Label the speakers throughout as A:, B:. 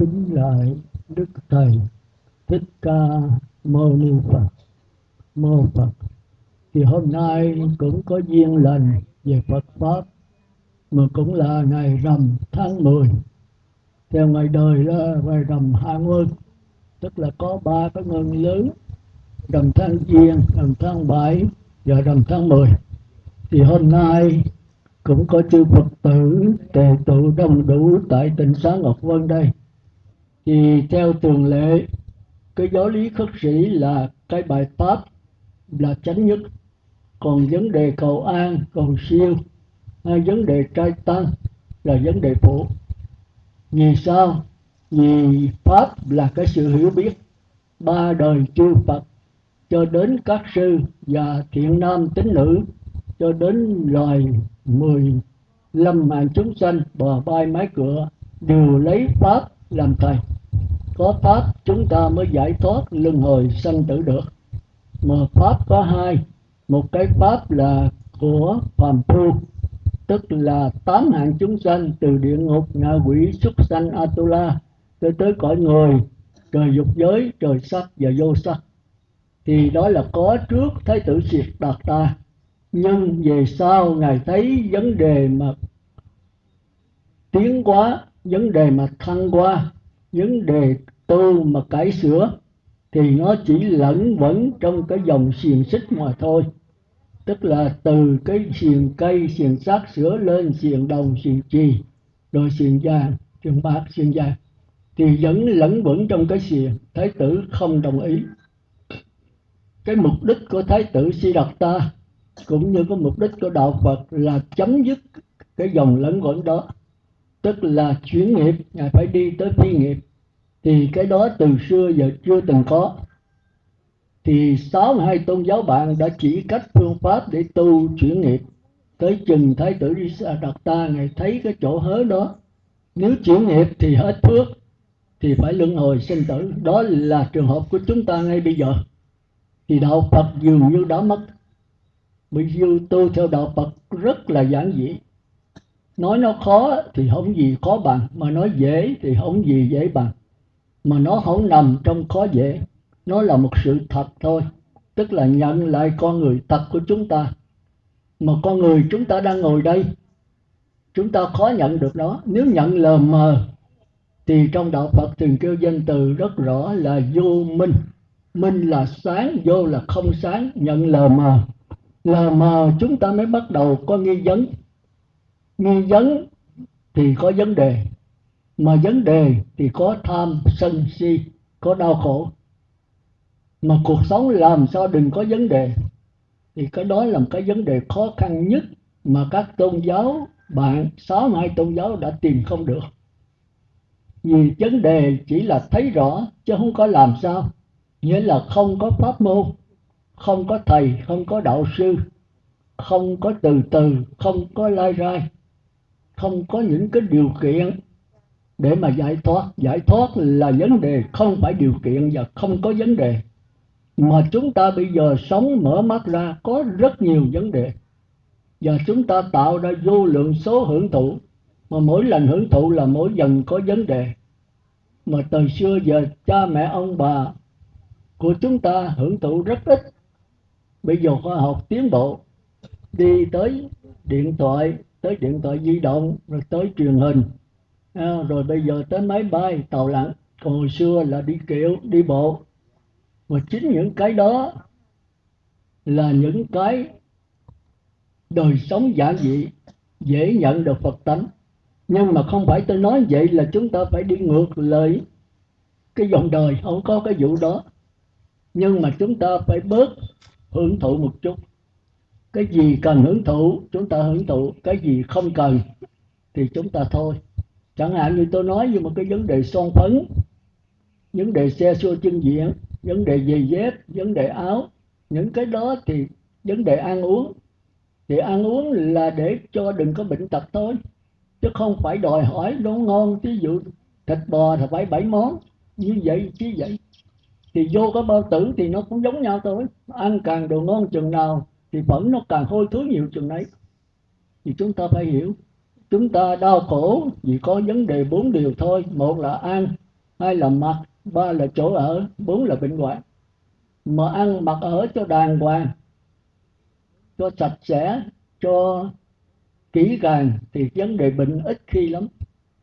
A: kính lại đức thầy thích ca mâu ni phật. Mô phật, thì hôm nay cũng có duyên lành về phật pháp, mà cũng là ngày rằm tháng 10 theo ngày đời là ngày rằm hai nguyên tức là có ba cái ngân lớn rằm tháng giêng, rằm tháng bảy và rằm tháng 10 thì hôm nay cũng có chư Phật tử, tề tụ đông đủ tại tỉnh xá Ngọc Vân đây thì theo thường lệ, cái giáo lý khất sĩ là cái bài pháp là chánh nhất. Còn vấn đề cầu an, cầu siêu hay vấn đề trai tăng là vấn đề phụ. Vì sao? Vì pháp là cái sự hiểu biết ba đời chư phật cho đến các sư và thiện nam tín nữ, cho đến loài mười lâm mạng chúng sanh bò bay mái cửa đều lấy pháp làm thầy có pháp, chúng ta mới giải thoát luân hồi sanh tử được. Mà pháp có hai. Một cái pháp là của phàm phu, tức là tám hạng chúng sanh từ địa ngục, ngạ quỷ, súc sanh, atula, tới tới cõi người, trời dục giới, trời sắc và vô sắc. Thì đó là có trước thái tử diệt đạt ta. Nhưng về sau ngài thấy vấn đề mà tiến quá vấn đề mà thăng qua những đề tu mà cải sửa thì nó chỉ lẫn vẫn trong cái dòng xiềng xích mà thôi. Tức là từ cái xiềng cây, xiềng sắt sửa lên xiềng đồng, xiềng chì, rồi xiềng vàng, xiềng bạc, xiềng vàng, thì vẫn lẫn vẫn trong cái xiềng. Thái tử không đồng ý. Cái mục đích của thái tử si đạt ta, cũng như cái mục đích của đạo phật là chấm dứt cái dòng lẫn quẩn đó tức là chuyển nghiệp, ngài phải đi tới phi nghiệp. Thì cái đó từ xưa giờ chưa từng có. Thì sáu hai tôn giáo bạn đã chỉ cách phương pháp để tu chuyển nghiệp. Tới chừng thái tử đi đặt ta ngài thấy cái chỗ hớ đó. Nếu chuyển nghiệp thì hết phước, thì phải luân hồi sinh tử. Đó là trường hợp của chúng ta ngay bây giờ. Thì đạo phật dường như đã mất. Bởi vì tu theo đạo phật rất là giản dị nói nó khó thì không gì khó bằng, mà nói dễ thì không gì dễ bằng. Mà nó không nằm trong khó dễ, nó là một sự thật thôi, tức là nhận lại con người thật của chúng ta. Mà con người chúng ta đang ngồi đây, chúng ta khó nhận được nó. Nếu nhận lờ mờ, thì trong đạo Phật thường kêu danh từ rất rõ là vô minh. Minh là sáng, vô là không sáng, nhận lờ mờ. Lờ mờ chúng ta mới bắt đầu có nghi vấn nghi vấn thì có vấn đề, mà vấn đề thì có tham sân si, có đau khổ. Mà cuộc sống làm sao đừng có vấn đề, thì cái đó là một cái vấn đề khó khăn nhất mà các tôn giáo, bạn, sáu hai tôn giáo đã tìm không được. Vì vấn đề chỉ là thấy rõ chứ không có làm sao. Nghĩa là không có pháp môn, không có thầy, không có đạo sư, không có từ từ, không có lai rai không có những cái điều kiện để mà giải thoát. Giải thoát là vấn đề, không phải điều kiện và không có vấn đề. Mà chúng ta bây giờ sống mở mắt ra, có rất nhiều vấn đề. Và chúng ta tạo ra vô lượng số hưởng thụ. Mà mỗi lần hưởng thụ là mỗi dần có vấn đề. Mà từ xưa giờ, cha mẹ, ông bà của chúng ta hưởng thụ rất ít. Bây giờ khoa học tiến bộ, đi tới điện thoại tới điện thoại di động rồi tới truyền hình. À, rồi bây giờ tới máy bay tàu lặn. Còn hồi xưa là đi kiệu đi bộ. Và chính những cái đó là những cái đời sống giản dị dễ nhận được Phật tánh. Nhưng mà không phải tôi nói vậy là chúng ta phải đi ngược lại cái dòng đời không có cái vụ đó. Nhưng mà chúng ta phải bớt hưởng thụ một chút cái gì cần hưởng thụ, chúng ta hưởng thụ. Cái gì không cần thì chúng ta thôi. Chẳng hạn như tôi nói như một cái vấn đề son phấn, vấn đề xe xua chân diện, vấn đề giày dép, vấn đề áo. Những cái đó thì vấn đề ăn uống. Thì ăn uống là để cho đừng có bệnh tật thôi. Chứ không phải đòi hỏi nó ngon ví dụ thịt bò thì phải bảy món. Như vậy chứ vậy. Thì vô cái bao tử thì nó cũng giống nhau thôi. Ăn càng đồ ngon chừng nào thì vẫn nó càng hôi thối nhiều chừng đấy. Thì chúng ta phải hiểu, chúng ta đau khổ vì có vấn đề bốn điều thôi. Một là ăn, hai là mặc, ba là chỗ ở, bốn là bệnh hoạn. Mà ăn mặc ở cho đàng hoàng, cho sạch sẽ, cho kỹ càng thì vấn đề bệnh ít khi lắm,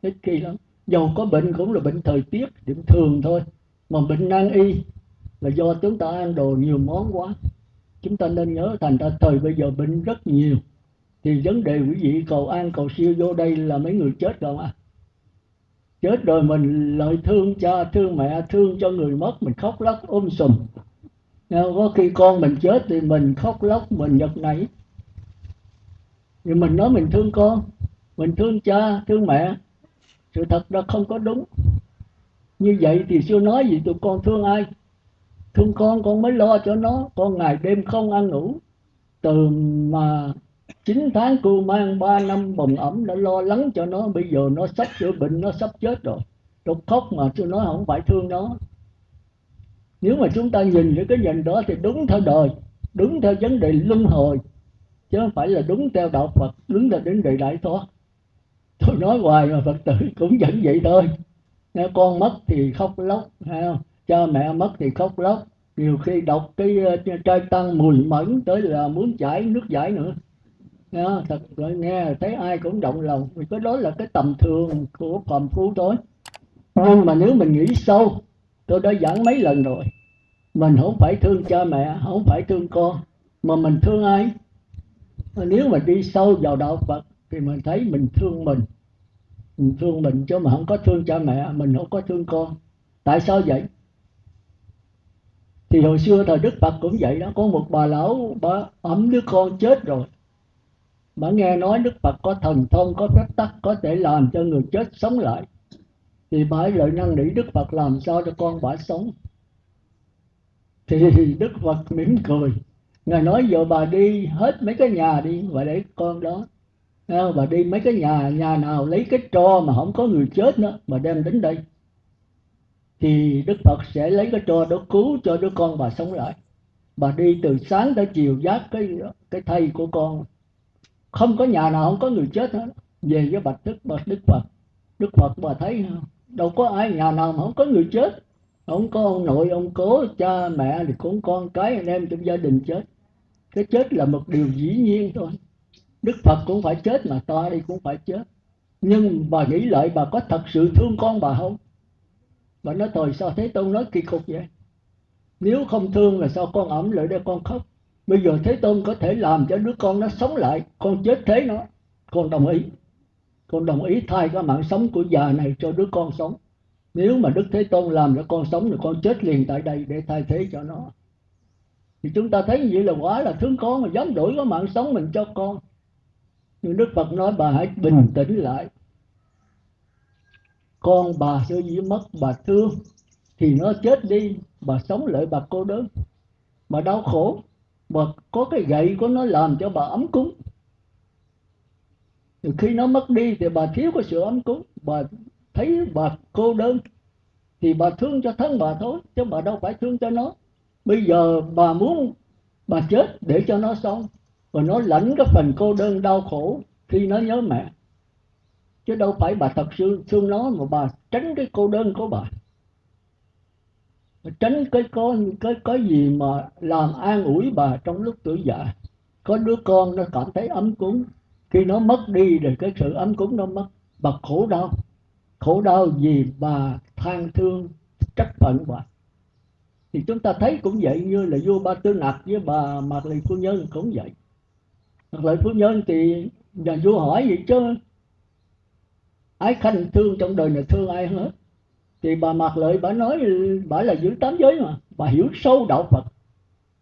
A: ít khi lắm. Dầu có bệnh cũng là bệnh thời tiết, điểm thường thôi. Mà bệnh nan y là do chúng ta ăn đồ nhiều món quá chúng ta nên nhớ thành ra thời bây giờ bệnh rất nhiều. Thì vấn đề quý vị cầu an, cầu siêu vô đây là mấy người chết không à chết rồi mình lại thương cha, thương mẹ, thương cho người mất, mình khóc lóc ôm sùm. Có khi con mình chết thì mình khóc lóc, mình nhật nảy. Thì mình nói mình thương con, mình thương cha, thương mẹ. Sự thật đó không có đúng. Như vậy thì chưa nói gì tụi con thương ai? Thương con con mới lo cho nó. Con ngày đêm không ăn ngủ. Từ mà 9 tháng cô mang 3 năm bồng ẩm đã lo lắng cho nó. Bây giờ nó sắp chữa bệnh, nó sắp chết rồi. Tôi khóc mà tôi nói không phải thương nó. Nếu mà chúng ta nhìn với cái nhìn đó thì đúng theo đời, đúng theo vấn đề luân hồi, chứ không phải là đúng theo đạo Phật, đúng theo đến đề đại thoát. Tôi nói hoài mà Phật tử cũng vẫn vậy thôi. Nghe con mất thì khóc lóc hay không? Cha mẹ mất thì khóc lóc. Nhiều khi đọc cái ờ, trai tăng mùi mẫn tới là muốn chảy nước giải nữa. Nghe, thật rồi nghe thấy ai cũng động lòng. Vì cái đó là cái tầm thường của phàm phu thôi. Nhưng mà nếu mình nghĩ sâu tôi đã giảng mấy lần rồi. Mình không phải thương cha mẹ không phải thương con mà mình thương ai? Nếu mà đi sâu vào đạo phật thì mình thấy mình thương mình. Mình thương mình chứ mà không có thương cha mẹ mình không có thương con. Tại sao vậy? Thì hồi xưa thời đức phật cũng vậy đó, có một bà lão, bà ấm đứa con chết rồi. Bà nghe nói đức phật có thần thông, có phép tắc, có thể làm cho người chết sống lại. Thì bà ấy lợi năng nỉ đức phật làm sao cho con bà sống. Thì đức phật mỉm cười. Ngài nói giờ bà đi hết mấy cái nhà đi và để con đó. Ờ, bà đi mấy cái nhà nhà nào lấy cái tro mà không có người chết nữa mà đem đến đây thì đức phật sẽ lấy cái trò đó cứu cho đứa con bà sống lại. Bà đi từ sáng tới chiều giác cái cái thây của con. Không có nhà nào không có người chết hết. Về với bạch đức bạch đức phật. Đức phật bà thấy đâu có ai, nhà nào mà không có người chết. Không có ông nội, ông cố, cha, mẹ thì cũng con cái, anh em trong gia đình chết. Cái chết là một điều dĩ nhiên thôi. Đức phật cũng phải chết mà ta đi cũng phải chết. Nhưng bà nghĩ lại bà có thật sự thương con bà không? Bà nói thôi sao thế tôn nói kỳ cục vậy? Nếu không thương là sao con ẩm lại đây con khóc? Bây giờ thế tôn có thể làm cho đứa con nó sống lại, con chết thế nó. Con đồng ý. Con đồng ý thay cái mạng sống của già này cho đứa con sống. Nếu mà đức thế tôn làm cho con sống thì con chết liền tại đây để thay thế cho nó. Thì chúng ta thấy như vậy là quá là thương con, mà dám đổi cái mạng sống mình cho con. Nhưng đức phật nói, bà hãy bình tĩnh lại con bà sơ dĩ mất bà thương, thì nó chết đi, bà sống lại bà cô đơn. Bà đau khổ, bà có cái gậy của nó làm cho bà ấm cúng. Thì khi nó mất đi thì bà thiếu cái sự ấm cúng, bà thấy bà cô đơn, thì bà thương cho thân bà thôi, chứ bà đâu phải thương cho nó. Bây giờ bà muốn bà chết để cho nó sống, và nó lãnh cái phần cô đơn đau khổ khi nó nhớ mẹ chứ đâu phải bà thật sự thương nó mà bà tránh cái cô đơn của bà. Tránh cái có, cái cái gì mà làm an ủi bà trong lúc tuổi già. Có đứa con nó cảm thấy ấm cúng. Khi nó mất đi rồi cái sự ấm cúng nó mất. Bà khổ đau. Khổ đau vì bà than thương, trách phận bà. Thì chúng ta thấy cũng vậy, như là vua ba tư nặc với bà mạc lì phu nhân cũng vậy. Mạc lì phu nhân thì nhà vua hỏi vậy chứ ái khanh thương trong đời này thương ai hết? Thì bà mặc lợi bà nói, bà là giữ tám giới mà. Bà hiểu sâu đạo phật.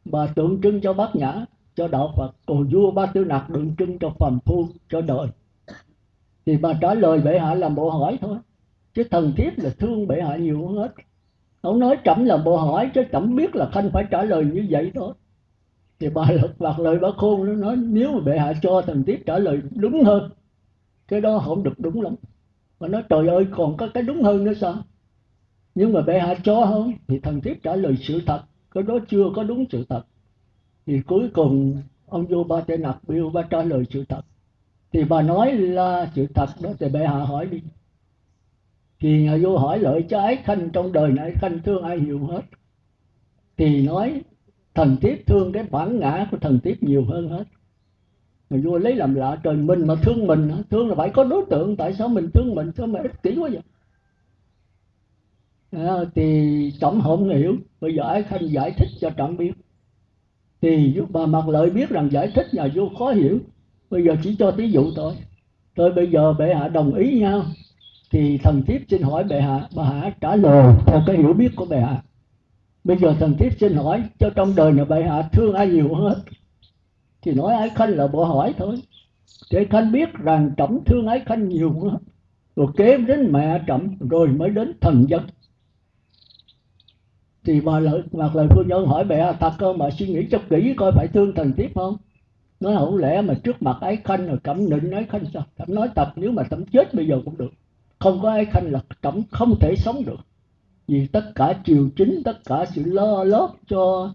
A: Bà tượng trưng cho bát nhã, cho đạo phật. Còn vua ba tư nặc tượng trưng cho phàm phu, cho đời. Thì bà trả lời bệ hạ làm bộ hỏi thôi. Chứ thần thiết là thương bệ hạ nhiều hơn hết. Ông nói trẫm là bộ hỏi, chứ trẫm biết là khanh phải trả lời như vậy thôi. Thì bà lật bạc lời bà khôn, nó nói, nếu mà bệ hạ cho thần thiết trả lời đúng hơn, cái đó không được đúng lắm mà nói, trời ơi, còn có cái đúng hơn nữa sao? Nhưng mà bệ hạ cho không? Thì thần thiếp trả lời, sự thật, cái đó chưa có đúng sự thật. Thì cuối cùng, ông vua ba tê nặc biểu ba trả lời, sự thật. Thì bà nói là sự thật đó, thì bệ hạ hỏi đi. Thì nhà vua hỏi, lợi cho ái khanh trong đời này, khanh thương ai nhiều hết? Thì nói, thần thiếp thương cái bản ngã của thần thiếp nhiều hơn hết mà vua lấy làm lạ trời mình mà thương mình thương là phải có đối tượng tại sao mình thương mình? Sao mà ích kỷ quá vậy. À, thì trọng không hiểu bây giờ ái khanh giải thích cho trọng biết. Thì bà mặt lợi biết rằng giải thích nhà vua khó hiểu. Bây giờ chỉ cho thí dụ thôi. Tôi bây giờ bệ hạ đồng ý nhau thì thần thiếp xin hỏi bệ hạ bà hạ trả lời theo cái hiểu biết của bệ hạ. Bây giờ thần thiếp xin hỏi cho trong đời nhà bệ hạ thương ai nhiều hết thì nói ái khanh là bỏ hỏi thôi. Thế khanh biết rằng trọng thương ái khanh nhiều quá, rồi kế đến mẹ trọng rồi mới đến thần dân. Thì bà lợi hoặc lời phu nhân hỏi mẹ hạ thật không mà suy nghĩ cho kỹ coi phải thương thần tiếp không? Nói không lẽ mà trước mặt ái khanh rồi cẩm nịnh ái khanh sao? Cẩm nói tập nếu mà cẩm chết bây giờ cũng được. Không có ái khanh là cẩm không thể sống được. Vì tất cả triều chính tất cả sự lo lót cho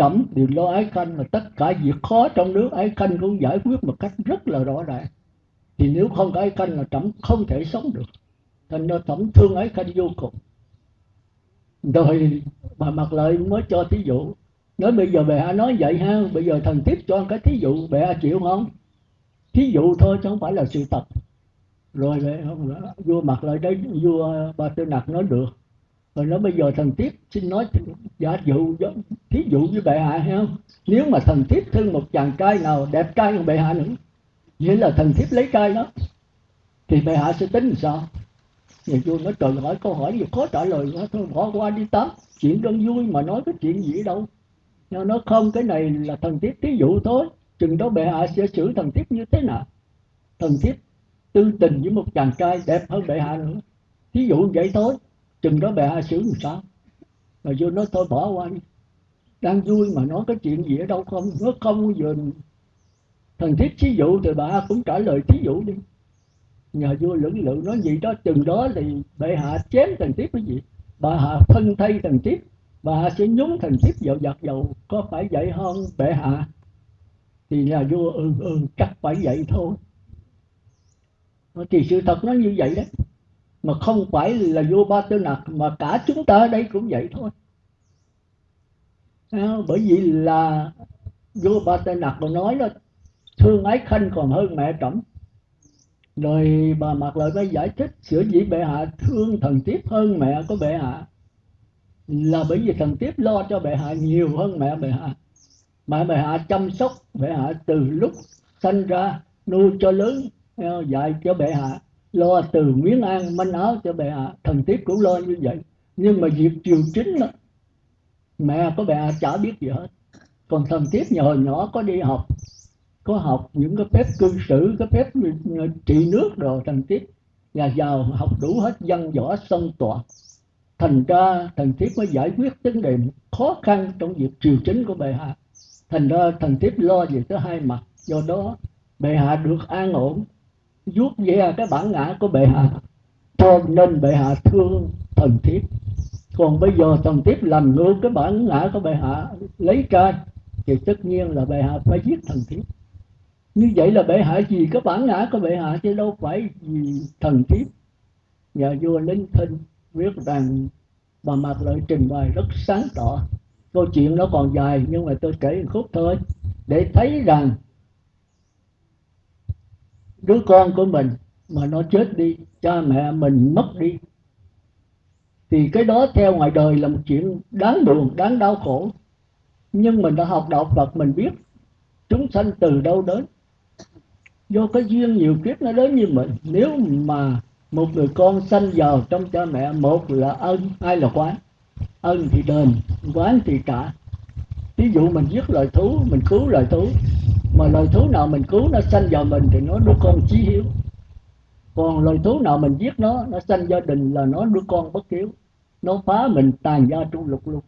A: trẫm đều lo ái khanh mà tất cả việc khó trong nước ái khanh cũng giải quyết một cách rất là rõ ràng. Thì nếu không có ái khanh là trẫm không thể sống được. Thành ra tổng thương ái khanh vô cùng. Rồi bà mặt lợi mới cho thí dụ. Nói bây giờ bệ hạ nói vậy ha, bây giờ thần tiếp cho cái thí dụ bệ hạ chịu không? Thí dụ thôi chứ không phải là sự thật. Rồi bệ vua mặt lại đấy vua ba tư nặc nói được rồi nói bây giờ thần tiếp xin nói giả dụ thí dụ với bệ hạ hay không? Nếu mà thần tiếp thương một chàng trai nào đẹp trai hơn bệ hạ nữa, nghĩa là thần tiếp lấy trai đó, thì bệ hạ sẽ tính làm sao? Nhà vua nói, trời hỏi câu hỏi gì khó trả lời quá, thôi bỏ qua đi tám chuyện đơn vui mà nói cái chuyện gì đâu. Nó nó không, cái này là thần tiếp thí dụ thôi, chừng đó bệ hạ sẽ xử thần tiếp như thế nào? Thần tiếp tư tình với một chàng trai đẹp hơn bệ hạ nữa. Thí dụ vậy thôi chừng đó bè hạ xử làm sao? Mà vua nói, thôi bỏ qua đi. Đang vui mà nói cái chuyện gì ở đâu không? Nó không giờ thần thiết thí dụ thì bà cũng trả lời thí dụ đi. Nhà vua lưỡng lự nói gì đó, chừng đó thì bệ hạ chém thần tiếp cái gì? Bà hạ thân thay thần tiếp bà hạ sẽ nhúng thần tiếp vào giặt dầu. Có phải vậy không, bệ hạ? Thì nhà vua ừ ừ chắc phải vậy thôi. Thì sự thật nó như vậy đấy mà không phải là vua ba tư nặc mà cả chúng ta ở đây cũng vậy thôi. À, bởi vì là vua ba tư nặc còn nói là thương ái khanh còn hơn mẹ trẫm. Rồi bà mặc lợi mới giải thích sửa dĩ bệ hạ thương thần tiếp hơn mẹ của bệ hạ. Là bởi vì thần tiếp lo cho bệ hạ nhiều hơn mẹ bệ hạ. Mẹ bệ hạ chăm sóc bệ hạ từ lúc sanh ra nuôi cho lớn ờ, dạy cho bệ hạ lo từ miếng ăn manh áo cho bệ hạ thần tiết cũng lo như vậy. Nhưng mà việc triều chính đó, mẹ có bệ hạ chả biết gì hết. Còn thần tiết nhỏ hồi nhỏ có đi học có học những cái phép cư xử cái phép ờ, trị nước rồi thần tiết nhà giàu học đủ hết văn võ sân tọa. Thành ra thần tiết mới giải quyết vấn đề khó khăn trong việc triều chính của bệ hạ. Thành ra thần tiết lo về tới hai mặt. Do đó bệ hạ được an ổn vuốt về cái bản ngã của bệ hạ cho nên bệ hạ thương thần thiếp. Còn bây giờ thần thiếp làm ngược cái bản ngã của bệ hạ, lấy trai thì tất nhiên là bệ hạ phải giết thần thiếp. Như vậy là bệ hạ gì cái bản ngã của bệ hạ chứ đâu phải vì thần thiếp. Nhà vua linh thinh viết rằng, bà mặt lợi trình bày rất sáng tỏ. Câu chuyện nó còn dài, nhưng mà tôi kể một khúc thôi. Để thấy rằng đứa con của mình mà nó chết đi, cha mẹ mình mất đi, thì cái đó theo ngoài đời là một chuyện đáng buồn, đáng đau khổ. Nhưng mình đã học đạo Phật, mình biết chúng sanh từ đâu đến. Do cái duyên nhiều kiếp nó đến như mình. Nếu mà một người con sanh vào trong cha mẹ, một là ân, hai là quán. Ân thì đền, quán thì trả. Ví dụ mình giết loài thú, mình cứu loài thú mà loài thú nào mình cứu nó sanh vào mình thì nó đứa con chí hiếu. Còn loài thú nào mình giết nó nó sanh gia đình là nó đứa con bất hiếu. Nó phá mình tàn gia trung lục luôn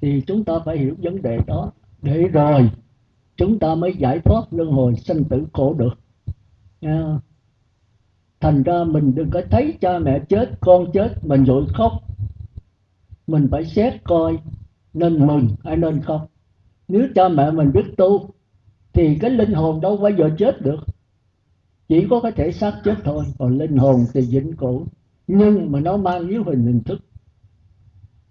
A: thì chúng ta phải hiểu vấn đề đó. Để rồi, chúng ta mới giải thoát luân hồi sanh tử khổ được. À. thành ra mình đừng có thấy cha mẹ chết, con chết, mình vội khóc. Mình phải xét coi nên mừng hay nên khóc nếu cha mẹ mình biết tu thì cái linh hồn đâu bao giờ chết được. Chỉ có cái thể xác chết thôi. Còn linh hồn thì vĩnh cửu. Nhưng mà nó mang yếu hình hình thức.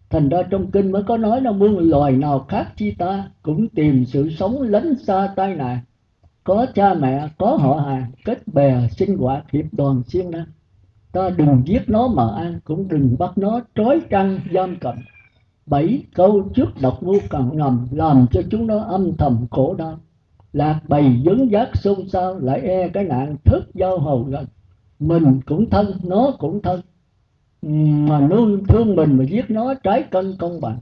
A: Thành ra trong kinh mới có nói là muôn loài nào khác chi ta cũng tìm sự sống lánh xa tai nạn. Có cha mẹ, có họ hàng, kết bè, sinh hoạt, hiệp đoàn, siêng năng. Ta đừng giết nó mà ăn, cũng đừng bắt nó trói trăng, giam cầm. Bảy câu trước độc ngu càng ngầm làm cho chúng nó âm thầm khổ đau lạc bày dấn giác xôn xao, lại e cái nạn thức giao hầu gần mình cũng thân, nó cũng thân. Mà nuôi thương mình mà giết nó trái cân công bằng.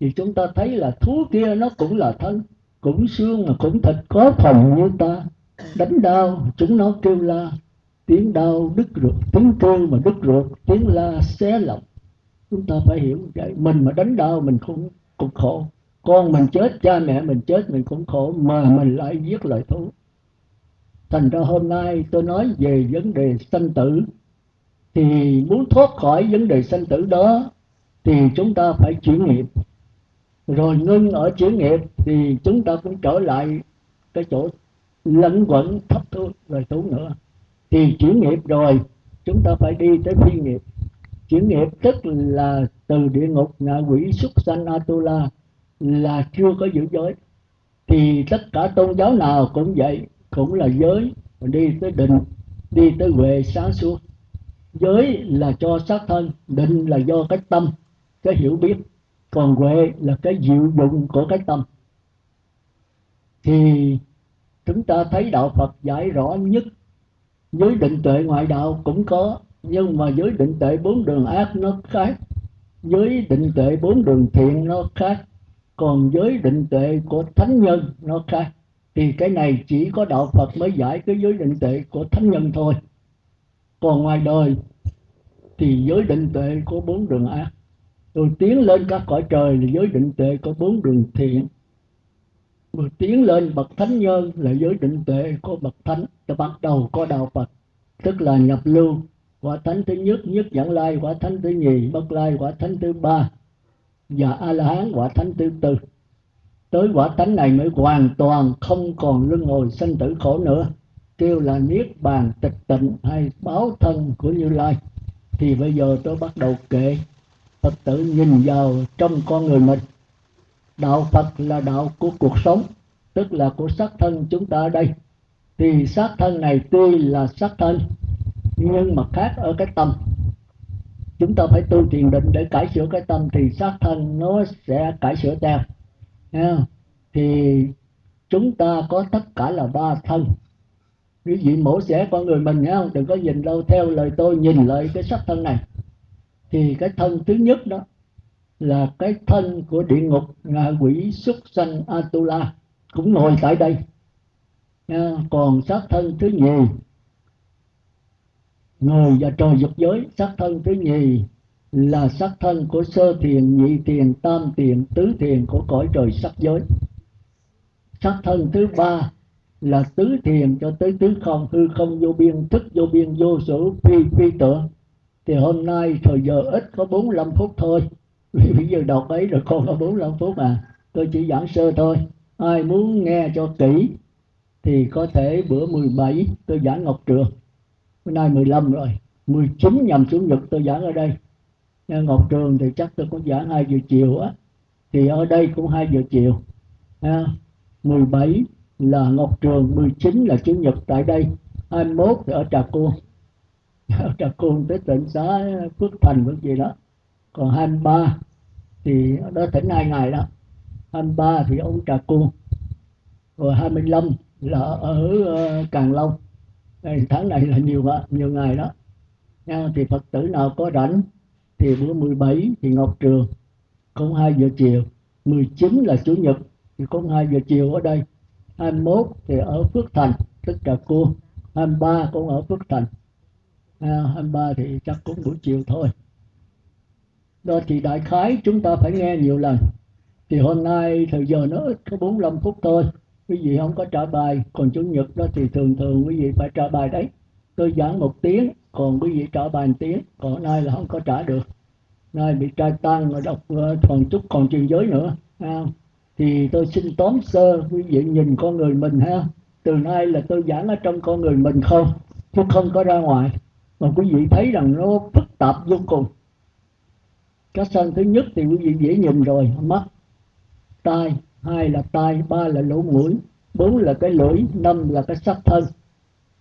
A: Thì chúng ta thấy là thú kia nó cũng là thân, cũng xương mà cũng thịt, có phần như ta. Đánh đau, chúng nó kêu la, tiếng đau đứt ruột, tiếng kêu mà đứt ruột, tiếng la xé lòng. Chúng ta phải hiểu vậy, mình mà đánh đau mình cũng cũng khổ con mình chết, cha mẹ mình chết, mình cũng khổ, mà mình lại giết lời thú. Thành ra hôm nay tôi nói về vấn đề sanh tử. Thì muốn thoát khỏi vấn đề sanh tử đó, thì chúng ta phải chuyển nghiệp. Rồi ngưng ở chuyển nghiệp, thì chúng ta cũng trở lại cái chỗ lẫn quẩn thấp thu rồi tu nữa. Thì chuyển nghiệp rồi, chúng ta phải đi tới phi nghiệp. Chuyển nghiệp tức là từ địa ngục, ngạ quỷ xuất sanh atula là chưa có giữ giới. Thì tất cả tôn giáo nào cũng vậy, cũng là giới đi tới định, đi tới huệ sáng suốt. Giới là cho xác thân, định là do cái tâm, cái hiểu biết. Còn huệ là cái diệu dụng của cái tâm. Thì chúng ta thấy đạo Phật giải rõ nhất, giới định tuệ ngoại đạo cũng có, nhưng mà giới định tuệ bốn đường ác nó khác. Giới định tuệ bốn đường thiện nó khác còn giới định tuệ của thánh nhân, nó khác. Thì cái này chỉ có đạo Phật mới giải cái giới định tuệ của thánh nhân thôi. Còn ngoài đời, thì giới định tuệ có bốn đường ác. Rồi tiến lên các cõi trời là giới định tuệ có bốn đường thiện. Rồi tiến lên bậc thánh nhân là giới định tuệ có bậc thánh. Ta bắt đầu có đạo phật, tức là nhập lưu. Quả thánh thứ nhất nhất dẫn lai. Quả thánh thứ nhì, bất lai. Quả thánh thứ ba và a la hán quả thánh thứ tư. Tới quả thánh này mới hoàn toàn không còn luân hồi sanh tử khổ nữa. Kêu là niết bàn, tịch tịnh hay báo thân của như lai. Thì bây giờ tôi bắt đầu kể. Phật tử nhìn vào trong con người mình. Đạo phật là đạo của cuộc sống, tức là của xác thân chúng ta ở đây. Thì xác thân này tuy là xác thân, nhưng mà khác ở cái tâm chúng ta phải tu thiền định để cải sửa cái tâm thì xác thân nó sẽ cải sửa theo. Thì chúng ta có tất cả là ba thân. Quý vị mổ xẻ con người mình nghe không? Đừng có nhìn đâu, theo lời tôi, nhìn lại cái sắc thân này. Thì cái thân thứ nhất đó là cái thân của địa ngục ngạ quỷ xuất sanh atula, cũng ngồi tại đây. Còn sát thân thứ nhì người và trời dục giới, sắc thân thứ nhì, là sắc thân của sơ thiền, nhị thiền, tam thiền, tứ thiền của cõi trời sắc giới. Sắc thân thứ ba là tứ thiền cho tới tứ không, hư không, vô biên, thức, vô biên, vô sở phi phi tưởng. Thì hôm nay thời giờ ít có 45 phút thôi. Vì bây giờ đọc ấy rồi còn có 45 phút à tôi chỉ giảng sơ thôi. Ai muốn nghe cho kỹ thì có thể bữa 17 tôi giảng Ngọc Trường bữa nay 15 rồi 19 nhằm chủ nhật tôi giảng ở đây. Nha, Ngọc Trường thì chắc tôi cũng giảng 2 giờ chiều á. Thì ở đây cũng 2 giờ chiều ha. 17 là Ngọc Trường 19 là Chủ nhật tại đây. 21 thì ở Trà Côn. Ở Trà Côn tới tỉnh xã Phước Thành vẫn gì đó. Còn 23 thì đó tỉnh hai ngày đó. 23 thì ông Trà Côn. Rồi 25 là ở ờ, Càng Long tháng này là nhiều nhiều ngày đó. Nha, thì Phật tử nào có rảnh thì bữa 17 thì Ngọc Trường không 2 giờ chiều. 19 là Chủ nhật thì không 2 giờ chiều ở đây. 21 thì ở Phước Thành tức là cô 23 cũng ở Phước Thành. À, 23 thì chắc cũng buổi chiều thôi. Đó thì đại khái chúng ta phải nghe nhiều lần. Thì hôm nay thời giờ nó ít có 45 phút thôi quý vị không có trả bài, còn chủ nhật đó thì thường thường quý vị phải trả bài đấy. Tôi giảng một tiếng, còn quý vị trả bài một tiếng, còn nay là không có trả được. Nay bị trai tăng rồi đọc ờ, còn chút còn truyền giới nữa ha. thì tôi xin tóm sơ, quý vị nhìn con người mình ha từ nay là tôi giảng ở trong con người mình không, chứ không có ra ngoài. Mà quý vị thấy rằng nó phức tạp vô cùng. Cái sân thứ nhất thì quý vị dễ nhìn rồi, mắt, tai hai là tai ba là lỗ mũi bốn là cái lưỡi năm là cái sắc thân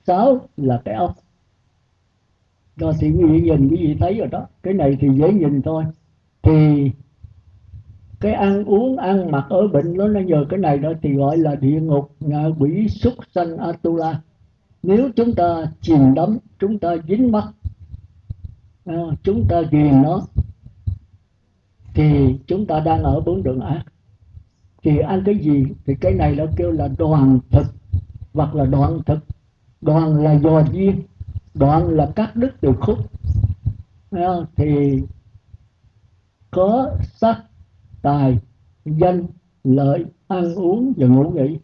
A: sáu là cái ốc Do thì quý vị nhìn quý vị thấy rồi đó. Cái này thì dễ nhìn thôi. Thì cái ăn uống ăn mặc ở bệnh nó nó nhờ cái này đó thì gọi là địa ngục ngạ quỷ súc sanh atula. Nếu chúng ta chìm đắm chúng ta dính mắt à, chúng ta ghiền nó thì chúng ta đang ở bốn đường ác thì ăn cái gì? Thì cái này nó kêu là đoàn thực hoặc là đoạn thực. Đoàn là dò duyên, đoạn là cắt đứt từ khúc. Thì có sắc, tài, danh, lợi, ăn uống và ngủ nghỉ.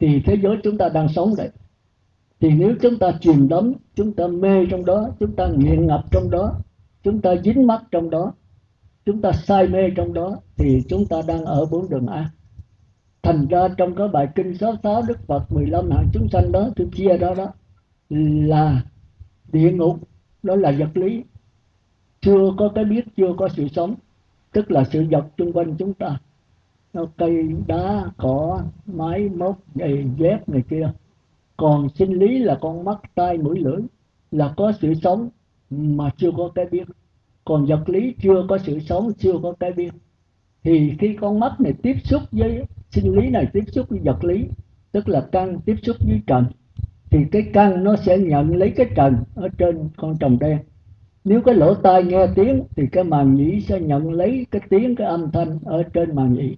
A: Thì thế giới chúng ta đang sống đấy thì nếu chúng ta chìm đắm chúng ta mê trong đó, chúng ta nghiện ngập trong đó, chúng ta dính mắc trong đó chúng ta say mê trong đó thì chúng ta đang ở bốn đường ác thành ra trong cái bài kinh số sáu đức phật 15 hạng chúng sanh đó, tôi chia đó đó, là địa ngục, đó là vật lý. Chưa có cái biết, chưa có sự sống, tức là sự vật xung quanh chúng ta. Nó cây đá, cỏ máy móc giày dép này kia. Còn sinh lý là con mắt, tai, mũi, lưỡi là có sự sống mà chưa có cái biết còn vật lý chưa có sự sống, chưa có cái biết. Thì khi con mắt này tiếp xúc với sinh lý này, tiếp xúc với vật lý, tức là căn tiếp xúc với trần, thì cái căn nó sẽ nhận lấy cái trần ở trên con trồng đen. Nếu cái lỗ tai nghe tiếng, thì cái màng nhĩ sẽ nhận lấy cái tiếng, cái âm thanh ở trên màng nhĩ.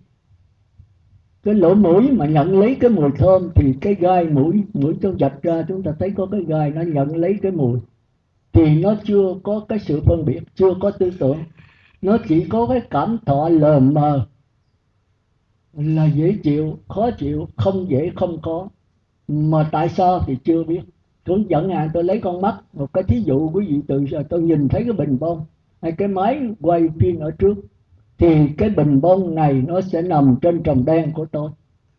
A: Cái lỗ mũi mà nhận lấy cái mùi thơm, thì cái gai mũi mũi chúng dạch ra, chúng ta thấy có cái gai nó nhận lấy cái mùi thì nó chưa có cái sự phân biệt, chưa có tư tưởng. Nó chỉ có cái cảm thọ lờ mờ. Là dễ chịu, khó chịu, không dễ không có. Mà tại sao thì chưa biết. Hướng dẫn hạn tôi lấy con mắt, một cái thí dụ quý vị từ giờ à, tôi nhìn thấy cái bình bông. Hay cái máy quay phim ở trước. Thì cái bình bông này nó sẽ nằm trên trồng đen của tôi.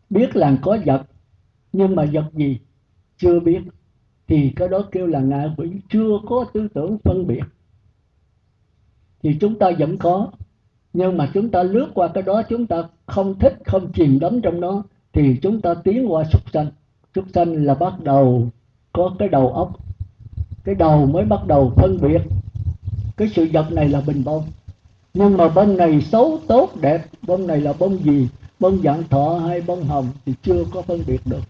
A: Biết là có vật, nhưng mà vật gì? Chưa biết thì cái đó kêu là ngạ quỷ, chưa có tư tưởng phân biệt. Thì chúng ta vẫn có. Nhưng mà chúng ta lướt qua cái đó, chúng ta không thích, không chìm đắm trong nó, thì chúng ta tiến qua súc sanh. Súc sanh là bắt đầu có cái đầu óc. Cái đầu mới bắt đầu phân biệt. Cái sự vật này là bình bông. Nhưng mà bông này xấu tốt, đẹp. Bông này là bông gì? Bông dạng thọ hay bông hồng thì chưa có phân biệt được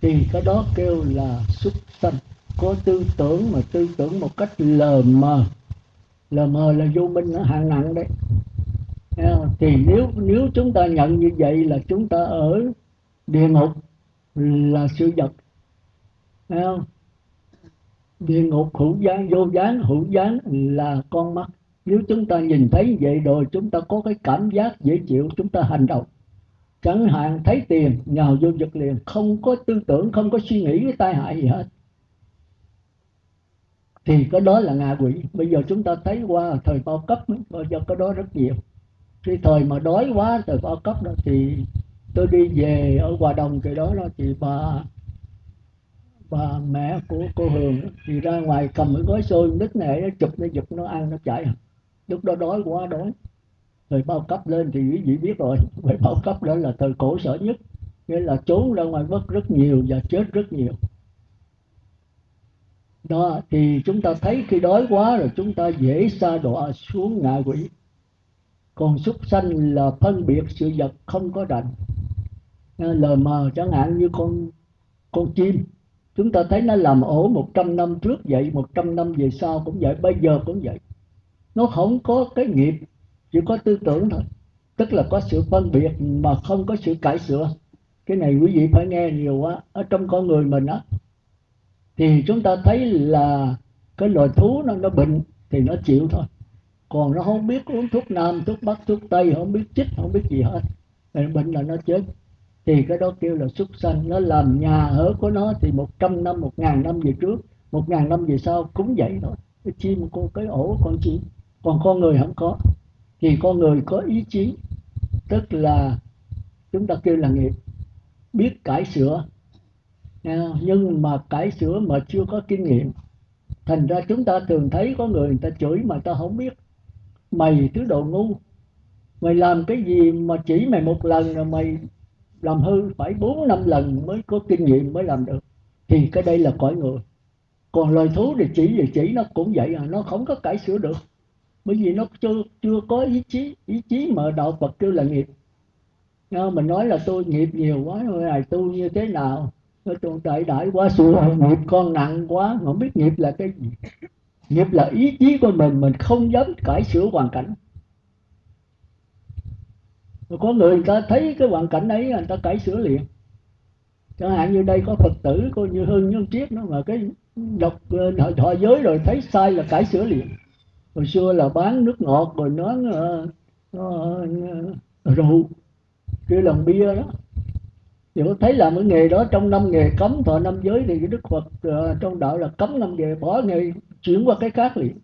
A: thì cái đó kêu là xuất sanh có tư tưởng mà tư tưởng một cách lờ mờ. Lờ mờ là vô minh nó hạng nặng đấy. Thì nếu nếu chúng ta nhận như vậy là chúng ta ở địa ngục là sự vật. Không? địa ngục hữu gián vô gián hữu gián là con mắt. Nếu chúng ta nhìn thấy vậy rồi, chúng ta có cái cảm giác dễ chịu, chúng ta hành động chẳng hạn thấy tiền nhào vô giật liền, không có tư tưởng, không có suy nghĩ cái tai hại gì hết. Thì cái đó là ngạ quỷ. Bây giờ chúng ta thấy qua thời bao cấp, bao giờ cái đó rất nhiều. Khi thời mà đói quá, thời bao cấp đó, thì tôi đi về ở hòa đồng, cái đó đó thì bà bà mẹ của cô hường thì ra ngoài cầm cái gói xôi nít này, nó chụp, nó giật, nó ăn, nó chạy lúc đó đói quá, đói thời bao cấp lên thì quý vị biết rồi. Thời bao cấp đó là thời cổ sở nhất. Nghĩa là trốn ra ngoài mất rất nhiều và chết rất nhiều. Đó, thì chúng ta thấy khi đói quá rồi chúng ta dễ xa đọa xuống ngạ quỷ. Còn súc sanh là phân biệt sự vật không có đành lờ mờ chẳng hạn như con con chim. Chúng ta thấy nó làm ổ 100 năm trước vậy 100 năm về sau cũng vậy, bây giờ cũng vậy. Nó không có cái nghiệp chỉ có tư tưởng thôi. Tức là có sự phân biệt mà không có sự cải sửa. Cái này quý vị phải nghe nhiều quá. Ở trong con người mình á, thì chúng ta thấy là cái loài thú nó nó bệnh thì nó chịu thôi. Còn nó không biết uống thuốc nam, thuốc bắc, thuốc tây, không biết chích, không biết gì hết. Bệnh là nó chết. Thì cái đó kêu là súc sanh. Nó làm nhà ở của nó thì một trăm năm, một ngàn năm về trước, một ngàn năm về sau cũng vậy thôi. Cái chim, con cái ổ, con chim. Còn con người không có thì con người có ý chí, tức là chúng ta kêu là nghiệp biết cải sửa. Nhưng mà cải sửa mà chưa có kinh nghiệm, thành ra chúng ta thường thấy có người người ta chửi mà ta không biết. Mày thứ đồ ngu, mày làm cái gì mà chỉ mày một lần rồi mày làm hư phải bốn năm lần mới có kinh nghiệm mới làm được. Thì cái đây là cõi người. Còn loài thú thì chỉ gì chỉ, nó cũng vậy à nó không có cải sửa được bởi vì nó chưa chưa có ý chí ý chí mà đạo Phật kêu là nghiệp. Nha, mình nói là tôi nghiệp nhiều quá rồi này tu như thế nào? Tôi đại đại quá xưa nghiệp con nặng quá không biết nghiệp là cái gì. Nghiệp là ý chí của mình mình không dám cải sửa hoàn cảnh. Có người người ta thấy cái hoàn cảnh ấy người ta cải sửa liền. Chẳng hạn như đây có phật tử coi như hơn nhân triết nó mà cái đọc ờ, thọ giới rồi thấy sai là cải sửa liền hồi xưa là bán nước ngọt rồi nó rượu. Kia làm bia đó. Thì có thấy làm cái nghề đó trong năm nghề cấm thọ năm giới thì cái đức phật uh, trong đạo là cấm năm nghề bỏ nghề chuyển qua cái khác liền.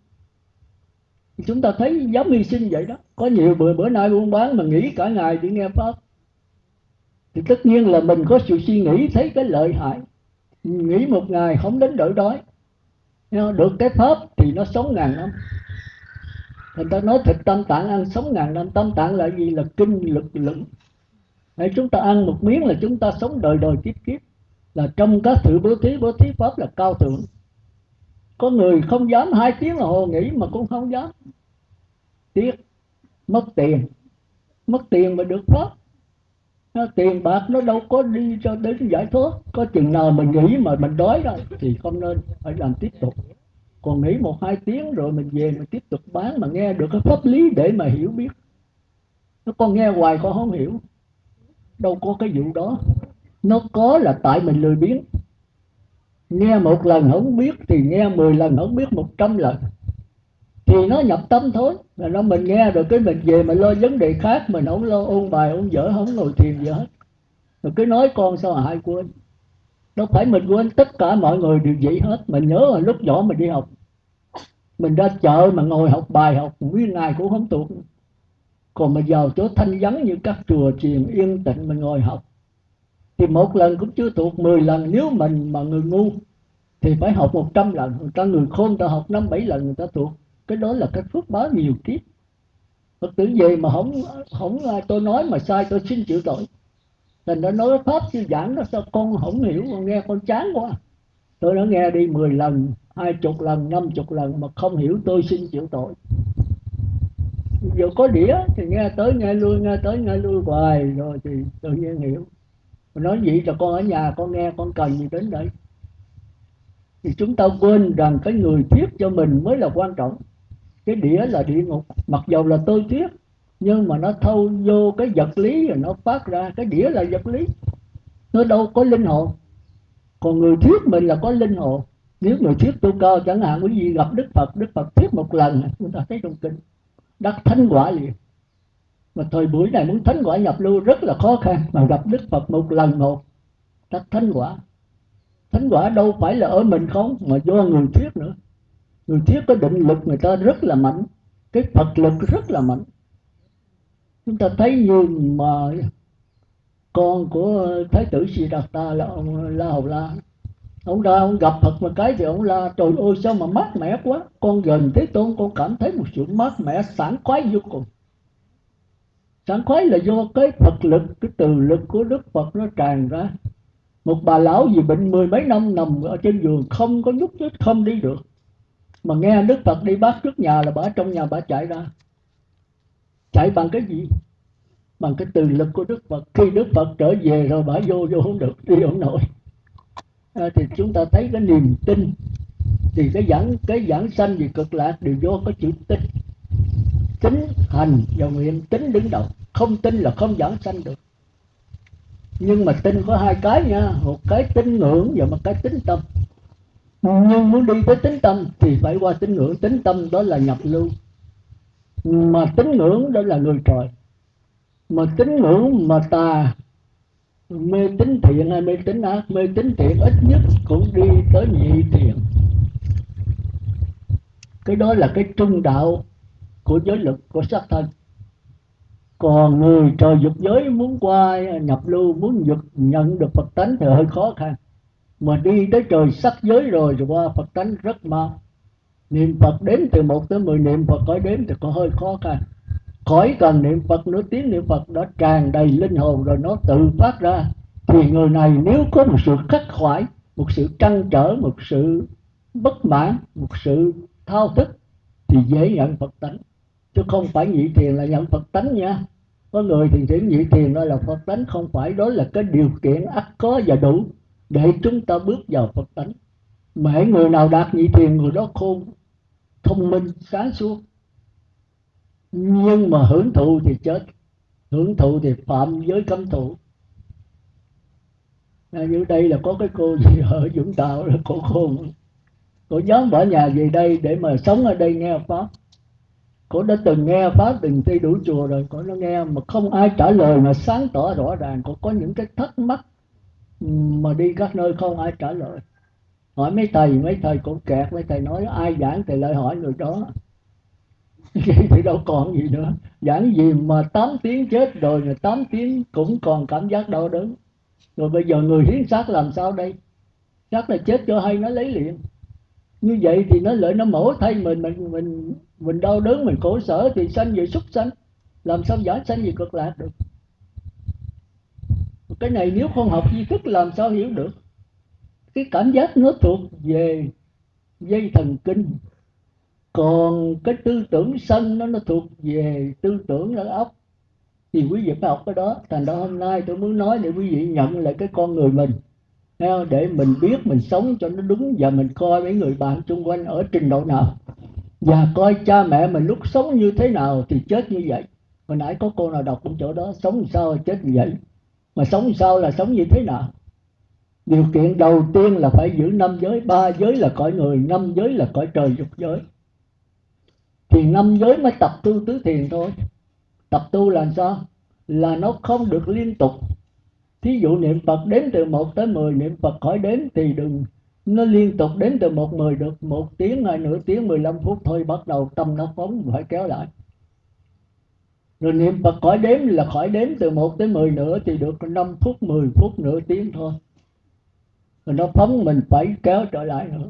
A: Thì chúng ta thấy dám hy sinh vậy đó. Có nhiều bữa bữa nay buôn bán mà nghỉ cả ngày để nghe pháp. Thì tất nhiên là mình có sự suy nghĩ thấy cái lợi hại. Nghỉ một ngày không đến đổi đói. Được cái pháp thì nó sống ngàn năm người ta nói thịt tâm tạng ăn sống ngàn năm. Tâm tạng là gì? Là kinh lực lượng Để chúng ta ăn một miếng là chúng ta sống đời đời kiếp kiếp. Là trong các sự bố thí bố thí pháp là cao thượng. Có người không dám hai tiếng là hồ nghỉ mà cũng không dám. Tiếc. Mất tiền. Mất tiền mà được pháp. Tiền bạc nó đâu có đi cho đến giải thoát. Có chừng nào mình nghĩ mà mình đói rồi thì không nên phải làm tiếp tục còn nghỉ một hai tiếng rồi mình về mình tiếp tục bán mà nghe được cái pháp lý để mà hiểu biết. Nó con nghe hoài con không hiểu. Đâu có cái vụ đó. Nó có là tại mình lười biếng. Nghe một lần không biết thì nghe mười lần không biết một trăm lần. Thì nó nhập tâm thôi. Là nó mình nghe rồi cái mình về mình lo vấn đề khác, mình không lo ôn bài, ôn dở không ngồi thiền gì hết. Rồi cứ nói con sao hại quên. Đâu phải mình quên, tất cả mọi người đều vậy hết. Mình nhớ là lúc nhỏ mình đi học mình ra chợ mà ngồi học bài, học nguyên ngày cũng không thuộc còn mà vào chỗ thanh vắng như các chùa chiền yên tĩnh mình ngồi học, thì một lần cũng chưa thuộc mười lần nếu mình mà người ngu, thì phải học một trăm lần. Người ta người khôn ta học năm, bảy lần, người ta thuộc cái đó là cái phước báo nhiều kiếp. Phật tử gì mà không không à, tôi nói mà sai, tôi xin chịu tội. Thành nó nói pháp sư giảng đó sao con không hiểu, con nghe con chán quá. Tôi đã nghe đi 10 lần hai chục lần, năm chục lần mà không hiểu tôi xin chịu tội. Dù có đĩa thì nghe tới nghe lui, nghe tới nghe lui hoài, rồi thì tự nhiên hiểu. Mà nói vậy cho con ở nhà, con nghe, con cần gì đến đây thì chúng ta quên rằng cái người thuyết cho mình mới là quan trọng. Cái đĩa là địa ngục. Mặc dầu là tôi thuyết, nhưng mà nó thâu vô cái vật lý rồi nó phát ra. Cái đĩa là vật lý. Nó đâu có linh hồn. Còn người thuyết mình là có linh hồn nếu người thuyết tu cơ, chẳng hạn, quý vị gặp đức phật đức phật thuyết một lần, chúng ta thấy trong kinh, đắc thánh quả liền. Mà thời buổi này muốn thánh quả nhập lưu rất là khó khăn, mà gặp đức phật một lần một, đắc thánh quả. Thánh quả đâu phải là ở mình không, mà do người thuyết nữa. Người thuyết có định lực, người ta rất là mạnh. Cái phật lực rất là mạnh. Chúng ta thấy như mà con của thái tử Siddhartha là ông La Hầu La ông ra ông gặp Phật một cái thì ông la, trời ơi, sao mà mát mẻ quá? Con gần thế tôn con cảm thấy một sự mát mẻ, sảng khoái vô cùng. Sảng khoái là do cái Phật lực, cái từ lực của Đức Phật nó tràn ra. Một bà lão gì bệnh mười mấy năm nằm ở trên giường, không có nhúc nhích, không đi được. Mà nghe Đức Phật đi bác trước nhà là bà trong nhà bà chạy ra. Chạy bằng cái gì? Bằng cái từ lực của Đức Phật. Khi Đức Phật trở về rồi bà vô vô không được, đi không nổi. Ờ, thì chúng ta thấy cái niềm tin. Thì cái dẫn cái dẫn sanh về cực lạc đều do có chữ tin. Tính hành và nguyện tính đứng đầu. Không tin là không dẫn sanh được. Nhưng mà tin có hai cái nha. Một cái tin ngưỡng và một cái tính tâm. Nhưng muốn đi tới tính tâm thì phải qua tín ngưỡng. Tính tâm đó là nhập lưu. Mà tín ngưỡng đó là người trời. Mà tín ngưỡng mà tà mê tín thiện hay mê tín ác? Mê tín thiện ít nhất cũng đi tới nhị thiện. Cái đó là cái trung đạo của giới lực của sắc thân còn người trời dục giới muốn qua, nhập lưu, muốn dục, nhận được phật tánh thì hơi khó khăn. Mà đi tới trời sắc giới rồi rồi qua phật tánh rất mau. Niệm phật đếm từ một tới mười, niệm phật có đếm thì có hơi khó khăn khỏi cần niệm phật nữa tiếng niệm phật đó tràn đầy linh hồn rồi nó tự phát ra. Thì người này nếu có một sự khắc khoải, một sự trăn trở, một sự bất mãn, một sự thao thức, thì dễ nhận phật tánh. Chứ không phải nhị thiền là nhận phật tánh nha. Có người thì chỉ nhị thiền nói là phật tánh, không phải đó là cái điều kiện ắt có và đủ để chúng ta bước vào phật tánh. Mà người nào đạt nhị thiền, người đó khôn, thông minh, sáng suốt nhưng mà hưởng thụ thì chết hưởng thụ thì phạm giới cấm thủ. À, như đây là có cái cô gì ở Vũng Tàu là cô khôn cô dám bỏ nhà về đây để mà sống ở đây nghe pháp. Cô đã từng nghe pháp từng thi đủ chùa rồi cô nó nghe mà không ai trả lời mà sáng tỏ rõ ràng. Cô có những cái thắc mắc mà đi các nơi không ai trả lời. Hỏi mấy thầy mấy thầy cũng kẹt mấy thầy nói ai giảng thì lại hỏi người đó. thì đâu còn gì nữa. Giảng gì mà 8 tiếng chết rồi mà 8 tiếng cũng còn cảm giác đau đớn. Rồi bây giờ người hiến xác làm sao đây? Xác là chết cho hay, nó lấy liền. Như vậy thì nó lợi, nó mổ thay mình mình mình mình đau đớn, mình khổ sở thì sanh về súc sanh. Làm sao giải sanh về cực lạc được? Cái này nếu không học di thức làm sao hiểu được? Cái cảm giác nó thuộc về dây thần kinh còn cái tư tưởng sân nó nó thuộc về tư tưởng ở óc. Thì quý vị phải học cái đó. Thành ra hôm nay tôi muốn nói để quý vị nhận lại cái con người mình. Để mình biết mình sống cho nó đúng và mình coi mấy người bạn xung quanh ở trình độ nào. Và coi cha mẹ mình lúc sống như thế nào thì chết như vậy. Hồi nãy có cô nào đọc cũng chỗ đó, sống sao chết như vậy? Mà sống sao là sống như thế nào? Điều kiện đầu tiên là phải giữ năm giới. Ba giới là cõi người, năm giới là cõi trời dục giới thì năm giới mới tập tu tứ thiền thôi. Tập tu là sao? Là nó không được liên tục. Thí dụ niệm phật đến từ một tới mười, niệm phật khỏi đếm thì đừng. Nó liên tục đến từ một mười được một tiếng hay nửa tiếng 15 phút thôi, bắt đầu tâm nó phóng, phải kéo lại. Rồi niệm Phật khỏi đếm là khỏi đếm từ một tới mười nữa thì được 5 phút 10 phút, nửa tiếng thôi. Rồi nó phóng mình phải kéo trở lại nữa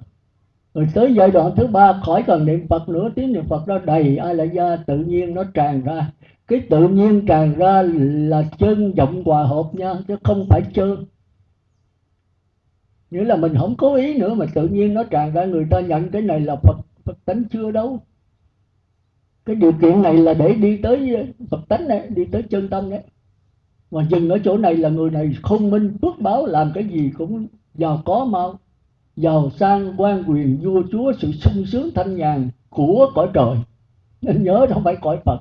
A: rồi tới giai đoạn thứ ba, khỏi cần niệm Phật nữa, tiếng niệm Phật nó đầy ai lại ra tự nhiên nó tràn ra. Cái tự nhiên tràn ra là chân giọng hòa hợp nha, chứ không phải chân. Nghĩa là mình không cố ý nữa, mà tự nhiên nó tràn ra. Người ta nhận cái này là phật phật tánh chưa đâu. Cái điều kiện này là để đi tới phật tánh này, đi tới chân tâm đấy mà dừng ở chỗ này là người này không minh phước báo, làm cái gì cũng giàu có mau giàu sang, quan quyền, vua chúa, sự sung sướng, thanh nhàn của cõi trời. Nên nhớ không phải cõi phật.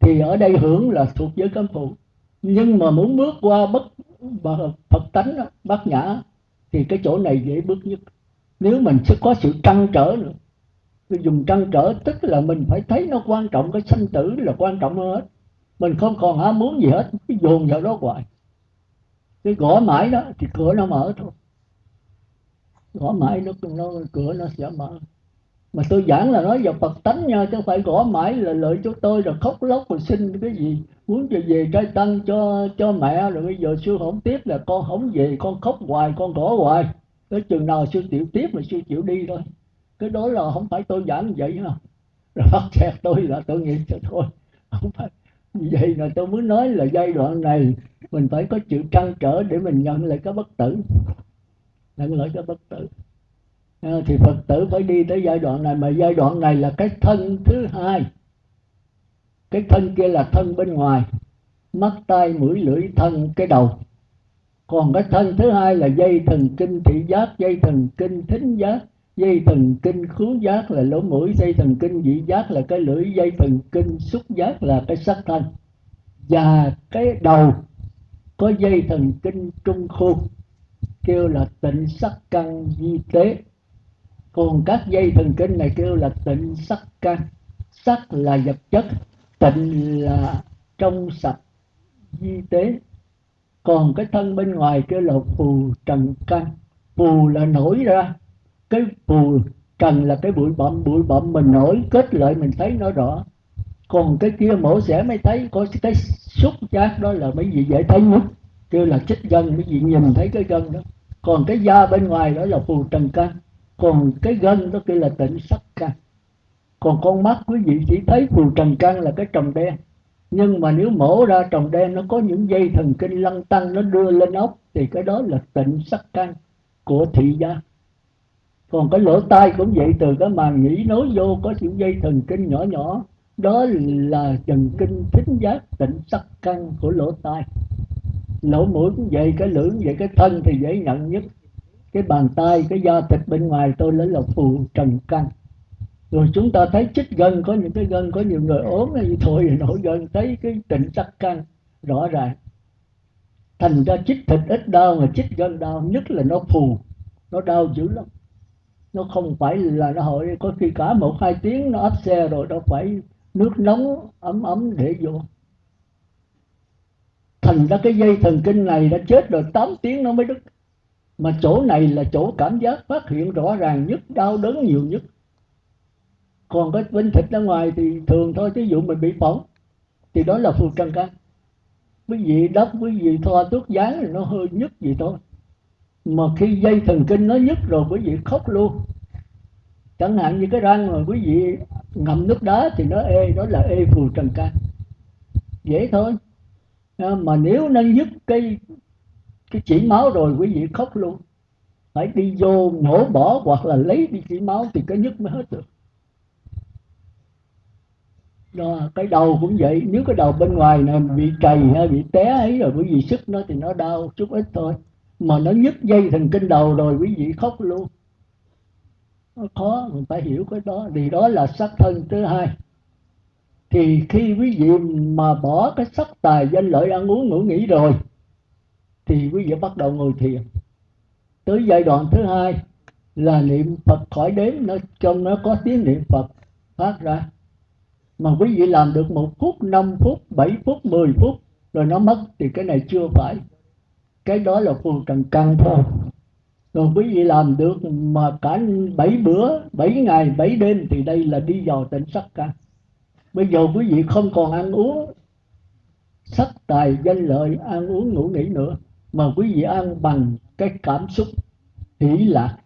A: Thì ở đây hưởng là thuộc giới cấm phụ. Nhưng mà muốn bước qua bất phật tánh bát nhã, thì cái chỗ này dễ bước nhất. Nếu mình sẽ có sự trăn trở nữa. Tôi dùng trăn trở tức là mình phải thấy nó quan trọng, cái sanh tử là quan trọng hơn hết. Mình không còn ham muốn gì hết, cái dồn vào đó hoài. Cái gõ mãi đó, thì cửa nó mở thôi gõ mãi nó, nó cửa nó sẽ mở. Mà tôi giảng là nói vào Phật tánh nha chứ không phải gõ mãi là lợi cho tôi rồi khóc lóc rồi xin cái gì. Muốn cho về trai tăng cho cho mẹ rồi bây giờ sư không tiếp là con không về con khóc hoài con gõ hoài. Tới chừng nào sư chịu tiếp mà sư chịu đi thôi. Cái đó là không phải tôi giảng vậy ha. Rồi bắt chẹt tôi là tôi nghiệp cho thôi. Không phải. Vậy là tôi muốn nói là giai đoạn này mình phải có chịu trăn trở để mình nhận lại cái bất tử nhận lợi cho bất tử. À, thì phật tử phải đi tới giai đoạn này, mà giai đoạn này là cái thân thứ hai. Cái thân kia là thân bên ngoài. Mắt, tai, mũi, lưỡi, thân, cái đầu. Còn cái thân thứ hai là dây thần kinh thị giác, dây thần kinh thính giác, dây thần kinh khứu giác là lỗ mũi, dây thần kinh vị giác là cái lưỡi, dây thần kinh xúc giác là cái sắc thân. Và cái đầu có dây thần kinh trung khu kêu là tịnh sắc căn di tế. Còn các dây thần kinh này kêu là tịnh sắc căn. Sắc là vật chất, tịnh là trong sạch, di tế. Còn cái thân bên ngoài kêu là phù trần căn. Phù là nổi ra. Cái phù trần là cái bụi bặm bụi bặm mình nổi, kết lại mình thấy nó rõ. Còn cái kia mổ xẻ mới thấy, có cái xúc giác đó là mấy gì dễ thấy nhất. Kêu là chích gân, mấy gì nhìn thấy cái gân đó còn cái da bên ngoài đó là phù trần căn còn cái gân đó kia là tịnh sắc căn còn con mắt quý vị chỉ thấy phù trần căn là cái trồng đen. Nhưng mà nếu mổ ra trồng đen, nó có những dây thần kinh lăn tăng, nó đưa lên ốc, thì cái đó là tịnh sắc căn của thị giác còn cái lỗ tai cũng vậy, từ cái màng nhĩ nối vô có những dây thần kinh nhỏ nhỏ. Đó là thần kinh thính giác tịnh sắc căn của lỗ tai lỗ mũi cũng vậy, cái lưỡi vậy, cái thân thì dễ nhận nhất. Cái bàn tay, cái da thịt bên ngoài, tôi lấy là phù trần căn rồi chúng ta thấy chích gân, có những cái gân, có nhiều người ốm thì thôi, nổi gân, thấy cái tịnh sắc căn rõ ràng. Thành ra chích thịt ít đau, mà chích gân đau nhất là nó phù, nó đau dữ lắm. Nó không phải là nó hội có khi cả một hai tiếng nó áp xe rồi, đâu phải nước nóng ấm ấm để vô thành ra cái dây thần kinh này đã chết rồi 8 tiếng nó mới đứt. Mà chỗ này là chỗ cảm giác phát hiện rõ ràng nhất, đau đớn nhiều nhất. Còn cái bên thịt ra ngoài thì thường thôi ví dụ mình bị phỏng, thì đó là phù trăng căn quý vị đắp, quý vị thoa thuốc dán thì nó hơi nhức gì thôi. Mà khi dây thần kinh nó nhức rồi, quý vị khóc luôn. Chẳng hạn như cái răng mà quý vị ngậm nước đá thì nó ê, đó là ê phù trần can dễ thôi mà nếu nó nhức cái cái chỉ máu rồi quý vị khóc luôn. Phải đi vô nhổ bỏ hoặc là lấy đi chỉ máu thì cái nhức mới hết được. Đó, cái đầu cũng vậy. Nếu cái đầu bên ngoài này bị trầy hay bị té ấy rồi quý vị sức nó thì nó đau chút ít thôi. Mà nó nhức dây thần kinh đầu rồi quý vị khóc luôn. Nó khó mình phải hiểu cái đó. Vì đó là sắc thân thứ hai thì khi quý vị mà bỏ cái sắc tài danh lợi ăn uống ngủ nghỉ rồi thì quý vị bắt đầu ngồi thiền. Tới giai đoạn thứ hai là niệm Phật khỏi đếm nó trong nó có tiếng niệm Phật phát ra. Mà quý vị làm được một phút, năm phút, bảy phút, mười phút rồi nó mất thì cái này chưa phải. Cái đó là phù trần căn thôi. Rồi quý vị làm được mà cả bảy bữa bảy ngày bảy đêm thì đây là đi vào tỉnh sắc căn bây giờ quý vị không còn ăn uống. Sắc tài danh lợi, ăn uống ngủ nghỉ nữa. Mà quý vị ăn bằng cái cảm xúc hỷ lạc.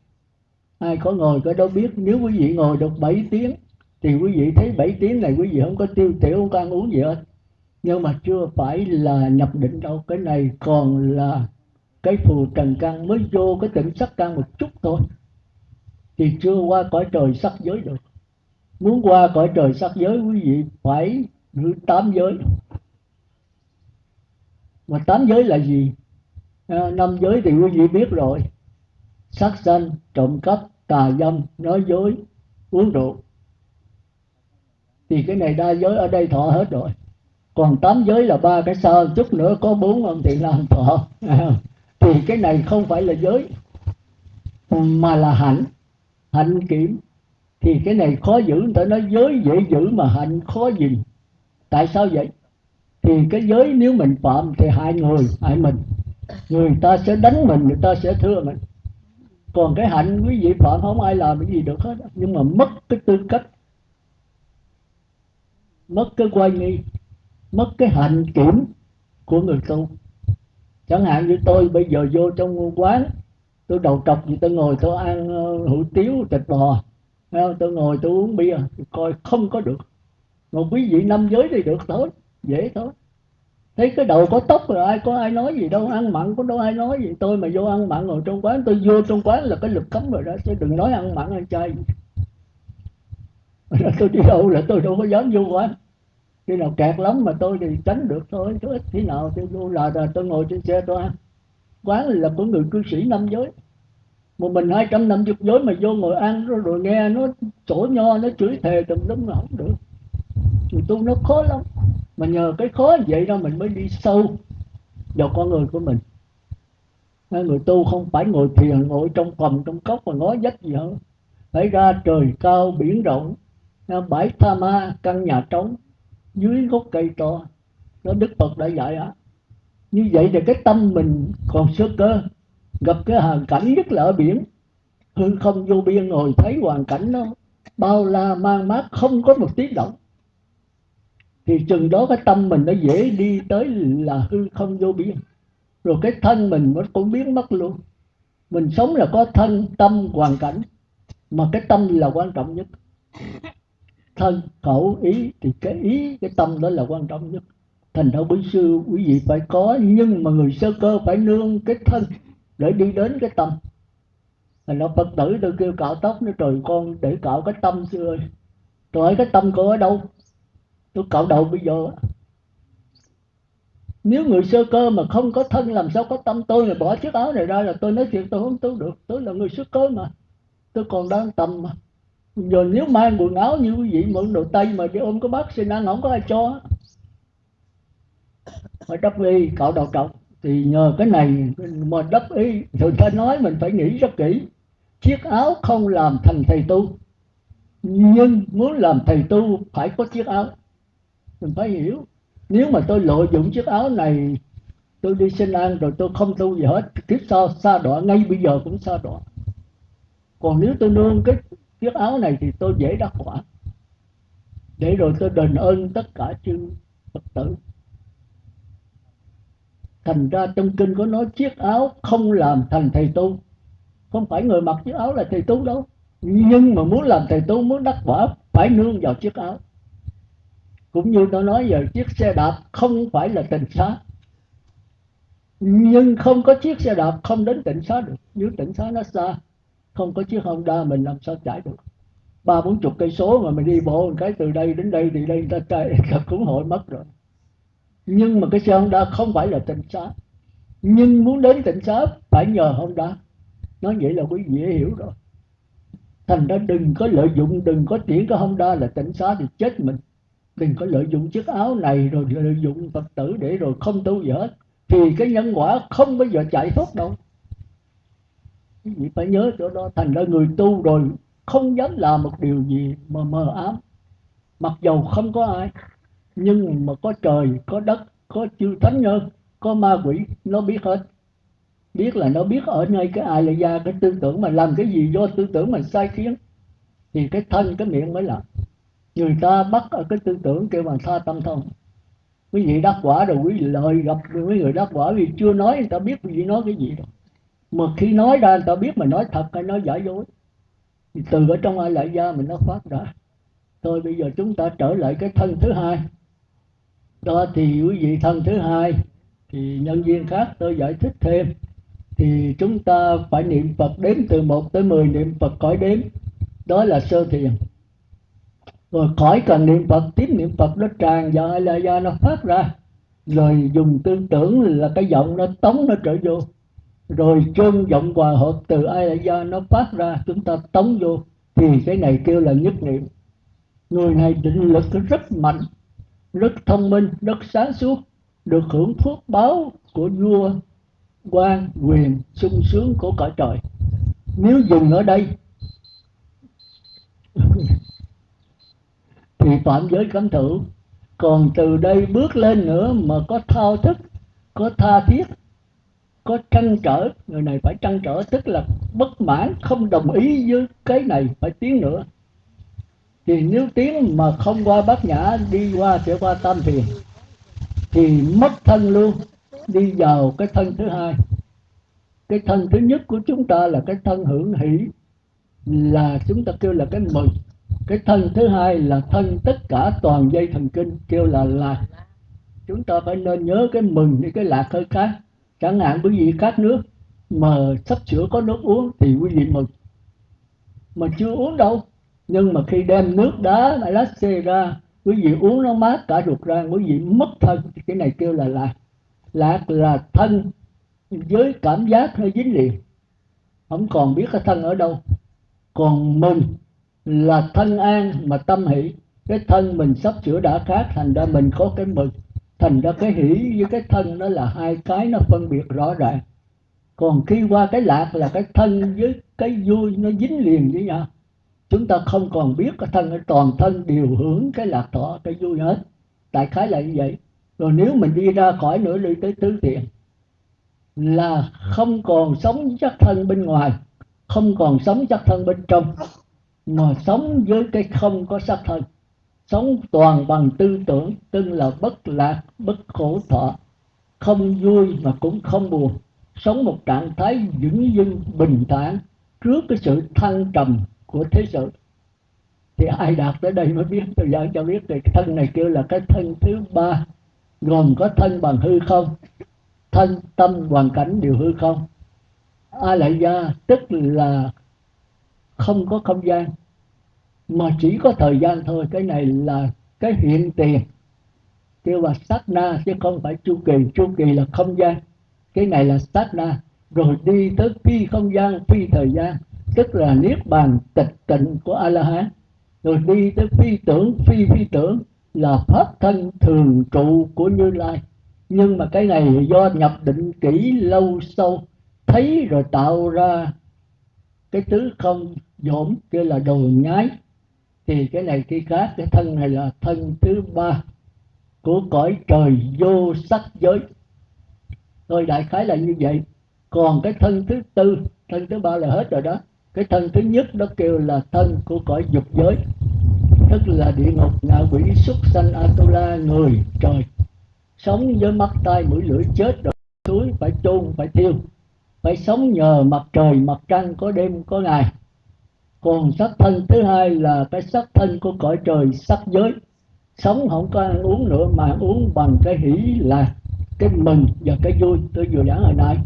A: Ai có ngồi có đâu biết. Nếu quý vị ngồi được 7 tiếng, thì quý vị thấy 7 tiếng này quý vị không có tiêu tiểu, không có ăn uống gì hết. Nhưng mà chưa phải là nhập định đâu. Cái này còn là cái phù trần căn. Mới vô cái tỉnh sắc căn một chút thôi. Thì chưa qua cõi trời sắc giới được muốn qua cõi trời sắc giới quý vị phải giữ tám giới. Mà tám giới là gì? À, năm giới thì quý vị biết rồi. Sát sanh trộm cắp tà dâm nói dối uống rượu. Thì cái này đa giới ở đây thọ hết rồi. Còn tám giới là ba cái sao, chút nữa có bốn ông thì làm thọ. Thì cái này không phải là giới mà là hạnh. Hạnh kiểm thì cái này khó giữ, người ta nói giới dễ giữ mà hạnh khó gìn tại sao vậy? Thì cái giới nếu mình phạm thì hại người, hại mình. Người ta sẽ đánh mình, người ta sẽ thưa mình. Còn cái hạnh quý vị phạm không ai làm cái gì được hết. Nhưng mà mất cái tư cách, mất cái quay nghi, mất cái hạnh kiểm của người tu. Chẳng hạn như tôi bây giờ vô trong quán, tôi đầu trọc gì, tôi ngồi tôi ăn ờ, hủ tiếu, thịt bò tôi ngồi tôi uống bia tôi coi không có được. Mà quý vị năm giới thì được thôi dễ thôi. Thấy cái đầu có tóc rồi ai có ai nói gì đâu ăn mặn có đâu ai nói gì. Tôi mà vô ăn mặn ngồi trong quán tôi vô trong quán là cái lực cấm rồi đó chứ đừng nói ăn mặn ăn chay. Tôi đi đâu là tôi đâu có dám vô quán. Khi nào kẹt lắm mà tôi thì tránh được thôi chứ ít khi nào tôi vô là, là tôi ngồi trên xe tôi ăn. Quán là của người cư sĩ năm giới một mình hai trăm năm chục giới mà vô ngồi ăn rồi, rồi nghe nó chỗ nho nó chửi thề tùm lum là không được. Người tu nó khó lắm. Mà nhờ cái khó vậy đó mình mới đi sâu vào con người của mình. Người tu không phải ngồi thiền ngồi trong phòng trong cốc mà ngó dách gì hết. Phải ra trời cao biển rộng bãi tha ma căn nhà trống dưới gốc cây to. Đó đức phật đã dạy á như vậy thì cái tâm mình còn sơ cơ gặp cái hoàn cảnh nhất là ở biển. Hư không vô biên ngồi thấy hoàn cảnh nó bao la mang mát, không có một tiếng động. Thì chừng đó cái tâm mình nó dễ đi tới là hư không vô biên. Rồi cái thân mình nó cũng biến mất luôn. Mình sống là có thân, tâm, hoàn cảnh. Mà cái tâm là quan trọng nhất. Thân, khẩu, ý, thì cái ý, cái tâm đó là quan trọng nhất. Thành ra quý sư, quý vị phải có, nhưng mà người sơ cơ phải nương cái thân để đi đến cái tâm. Thành nó phật tử tôi kêu cạo tóc, nó trời con để cạo cái tâm xưa ơi tôi hỏi, cái tâm cô ở đâu? Tôi cạo đầu bây giờ. Nếu người sơ cơ mà không có thân, làm sao có tâm? Tôi mà bỏ chiếc áo này ra là tôi nói chuyện, tôi không tu được. Tôi là người sơ cơ mà. Tôi còn đang tâm mà. Giờ nếu mang quần áo như quý vị, mượn đồ tây mà đi ôm cái bác xin ăn không có ai cho. Phải đắp đi cạo đầu trọng thì nhờ cái này mà đắp ý thường ta nói mình phải nghĩ rất kỹ. Chiếc áo không làm thành thầy tu, nhưng muốn làm thầy tu phải có chiếc áo. Mình phải hiểu. Nếu mà tôi lợi dụng chiếc áo này, tôi đi xin ăn rồi tôi không tu gì hết, kiếp sau xa đọa, ngay bây giờ cũng xa đọa. Còn nếu tôi nương cái chiếc áo này thì tôi dễ đắc quả. Để rồi tôi đền ơn tất cả chư phật tử thành ra trong kinh có nói chiếc áo không làm thành thầy tu. Không phải người mặc chiếc áo là thầy tu đâu. Nhưng mà muốn làm thầy tu, muốn đắc quả, phải nương vào chiếc áo. Cũng như tôi nói giờ, chiếc xe đạp không phải là tỉnh xá. Nhưng không có chiếc xe đạp không đến tỉnh xá được. Nếu tỉnh xá nó xa, không có chiếc Honda mình làm sao chạy được. Ba bốn chục cây số mà mình đi bộ một cái từ đây đến đây, thì đây ta chạy, cũng hội mất rồi nhưng mà cái xe Honda không phải là tịnh xá nhưng muốn đến tịnh xá phải nhờ Honda. Nói vậy là quý vị hiểu rồi. Thành ra đừng có lợi dụng, đừng có tiễn cái Honda là tịnh xá thì chết mình. Đừng có lợi dụng chiếc áo này rồi lợi dụng phật tử để rồi không tu gì hết. Thì cái nhân quả không bao giờ chạy thoát đâu. Quý vị phải nhớ chỗ đó. Thành ra người tu rồi không dám làm một điều gì mà mờ ám. Mặc dầu không có ai nhưng mà có trời, có đất, có chư thánh nhân có ma quỷ, nó biết hết. Biết là nó biết ở nơi cái ai là ra cái tư tưởng mà làm cái gì do tư tưởng mình sai khiến. Thì cái thân, cái miệng mới làm. Người ta bắt ở cái tư tưởng kêu bằng tha tâm thông. Quý vị đắc quả rồi quý vị lời gặp mấy người đắc quả, vì chưa nói người ta biết quý vị nói cái gì đâu. Mà khi nói ra người ta biết mình nói thật hay nói giả dối. Thì từ ở trong ai lại ra mình nó phát ra. Thôi bây giờ chúng ta trở lại cái thân thứ hai đó, thì quý vị thân thứ hai, thì nhân viên khác tôi giải thích thêm. Thì chúng ta phải niệm Phật đếm từ 1 tới 10 niệm Phật cõi đếm. Đó là sơ thiền. Rồi khỏi cần niệm Phật, tiếp niệm Phật nó tràn vào hay là do nó phát ra. Rồi dùng tư tưởng là cái giọng nó tống nó trở vô. Rồi chân giọng hòa hợp từ ai là do nó phát ra, chúng ta tống vô. Thì cái này kêu là nhất niệm. Người này định lực rất mạnh rất thông minh, rất sáng suốt, được hưởng phước báo của vua quan quyền sung sướng của cõi trời. Nếu dừng ở đây, thì phạm giới cấm thử. còn từ đây bước lên nữa mà có thao thức, có tha thiết, có trăn trở. Người này phải trăn trở, tức là bất mãn, không đồng ý với cái này, phải tiến nữa thì nếu tiếng mà không qua bát nhã, đi qua sẽ qua tam thiền thì mất thân luôn. Đi vào cái thân thứ hai. Cái thân thứ nhất của chúng ta là cái thân hưởng hỷ, là chúng ta kêu là cái mừng. Cái thân thứ hai là thân tất cả toàn dây thần kinh, kêu là lạc. Chúng ta phải nên nhớ cái mừng đi cái lạc hơi khác. Chẳng hạn quý vị khát nước mà sắp sửa có nước uống thì quý vị mừng. Mà chưa uống đâu nhưng mà khi đem nước đá mà lát xê ra, quý vị uống nó mát cả ruột ra, quý vị mất thân. Cái này kêu là lạc. Lạc là thân với cảm giác hơi dính liền. Không còn biết cái thân ở đâu. Còn mình là thân an mà tâm hỷ. Cái thân mình sắp sửa đã khác, thành ra mình có cái mừng thành ra cái hỷ với cái thân nó là hai cái, nó phân biệt rõ ràng. Còn khi qua cái lạc là cái thân với cái vui nó dính liền với nhau chúng ta không còn biết cái thân toàn thân đều hưởng cái lạc thọ, cái vui hết. Đại khái là như vậy. Rồi nếu mình đi ra khỏi nửa đi tới tứ thiện, là không còn sống chắc thân bên ngoài, không còn sống chắc thân bên trong, mà sống với cái không có sắc thân. Sống toàn bằng tư tưởng, tức là bất lạc, bất khổ thọ. Không vui mà cũng không buồn. Sống một trạng thái vững dưng bình thản, trước cái sự thăng trầm của thế sự, thì ai đạt tới đây mới biết. Tôi giảng cho biết thì cái thân này kêu là cái thân thứ ba, gồm có thân bằng hư không, thân tâm hoàn cảnh đều hư không. A lại gia tức là không có không gian, mà chỉ có thời gian thôi. Cái này là cái hiện tiền. Kêu là sát na chứ không phải chu kỳ. Chu kỳ là không gian. Cái này là sát na rồi đi tới phi không gian, phi thời gian tức là niết bàn tịch tịnh của a la hán rồi đi tới phi tưởng, phi phi tưởng là pháp thân thường trụ của như lai. Nhưng mà cái này do nhập định kỹ lâu sâu, thấy rồi tạo ra cái tứ không dỗm kia là đồ nhái. Thì cái này khi khác, cái thân này là thân thứ ba của cõi trời vô sắc giới. Thôi đại khái là như vậy. Còn cái thân thứ tư, thân thứ ba là hết rồi đó cái thân thứ nhất đó kêu là thân của cõi dục giới, tức là địa ngục ngạ quỷ súc sanh atula, người, trời. Sống với mắt, tai, mũi, lưỡi, chết rồi xuống phải chôn, phải thiêu. Phải sống nhờ mặt trời, mặt trăng, có đêm, có ngày. Còn sắc thân thứ hai là cái sắc thân của cõi trời, sắc giới. Sống không có ăn uống nữa mà uống bằng cái hỷ là cái mừng và cái vui. Tôi vừa giảng hồi nãy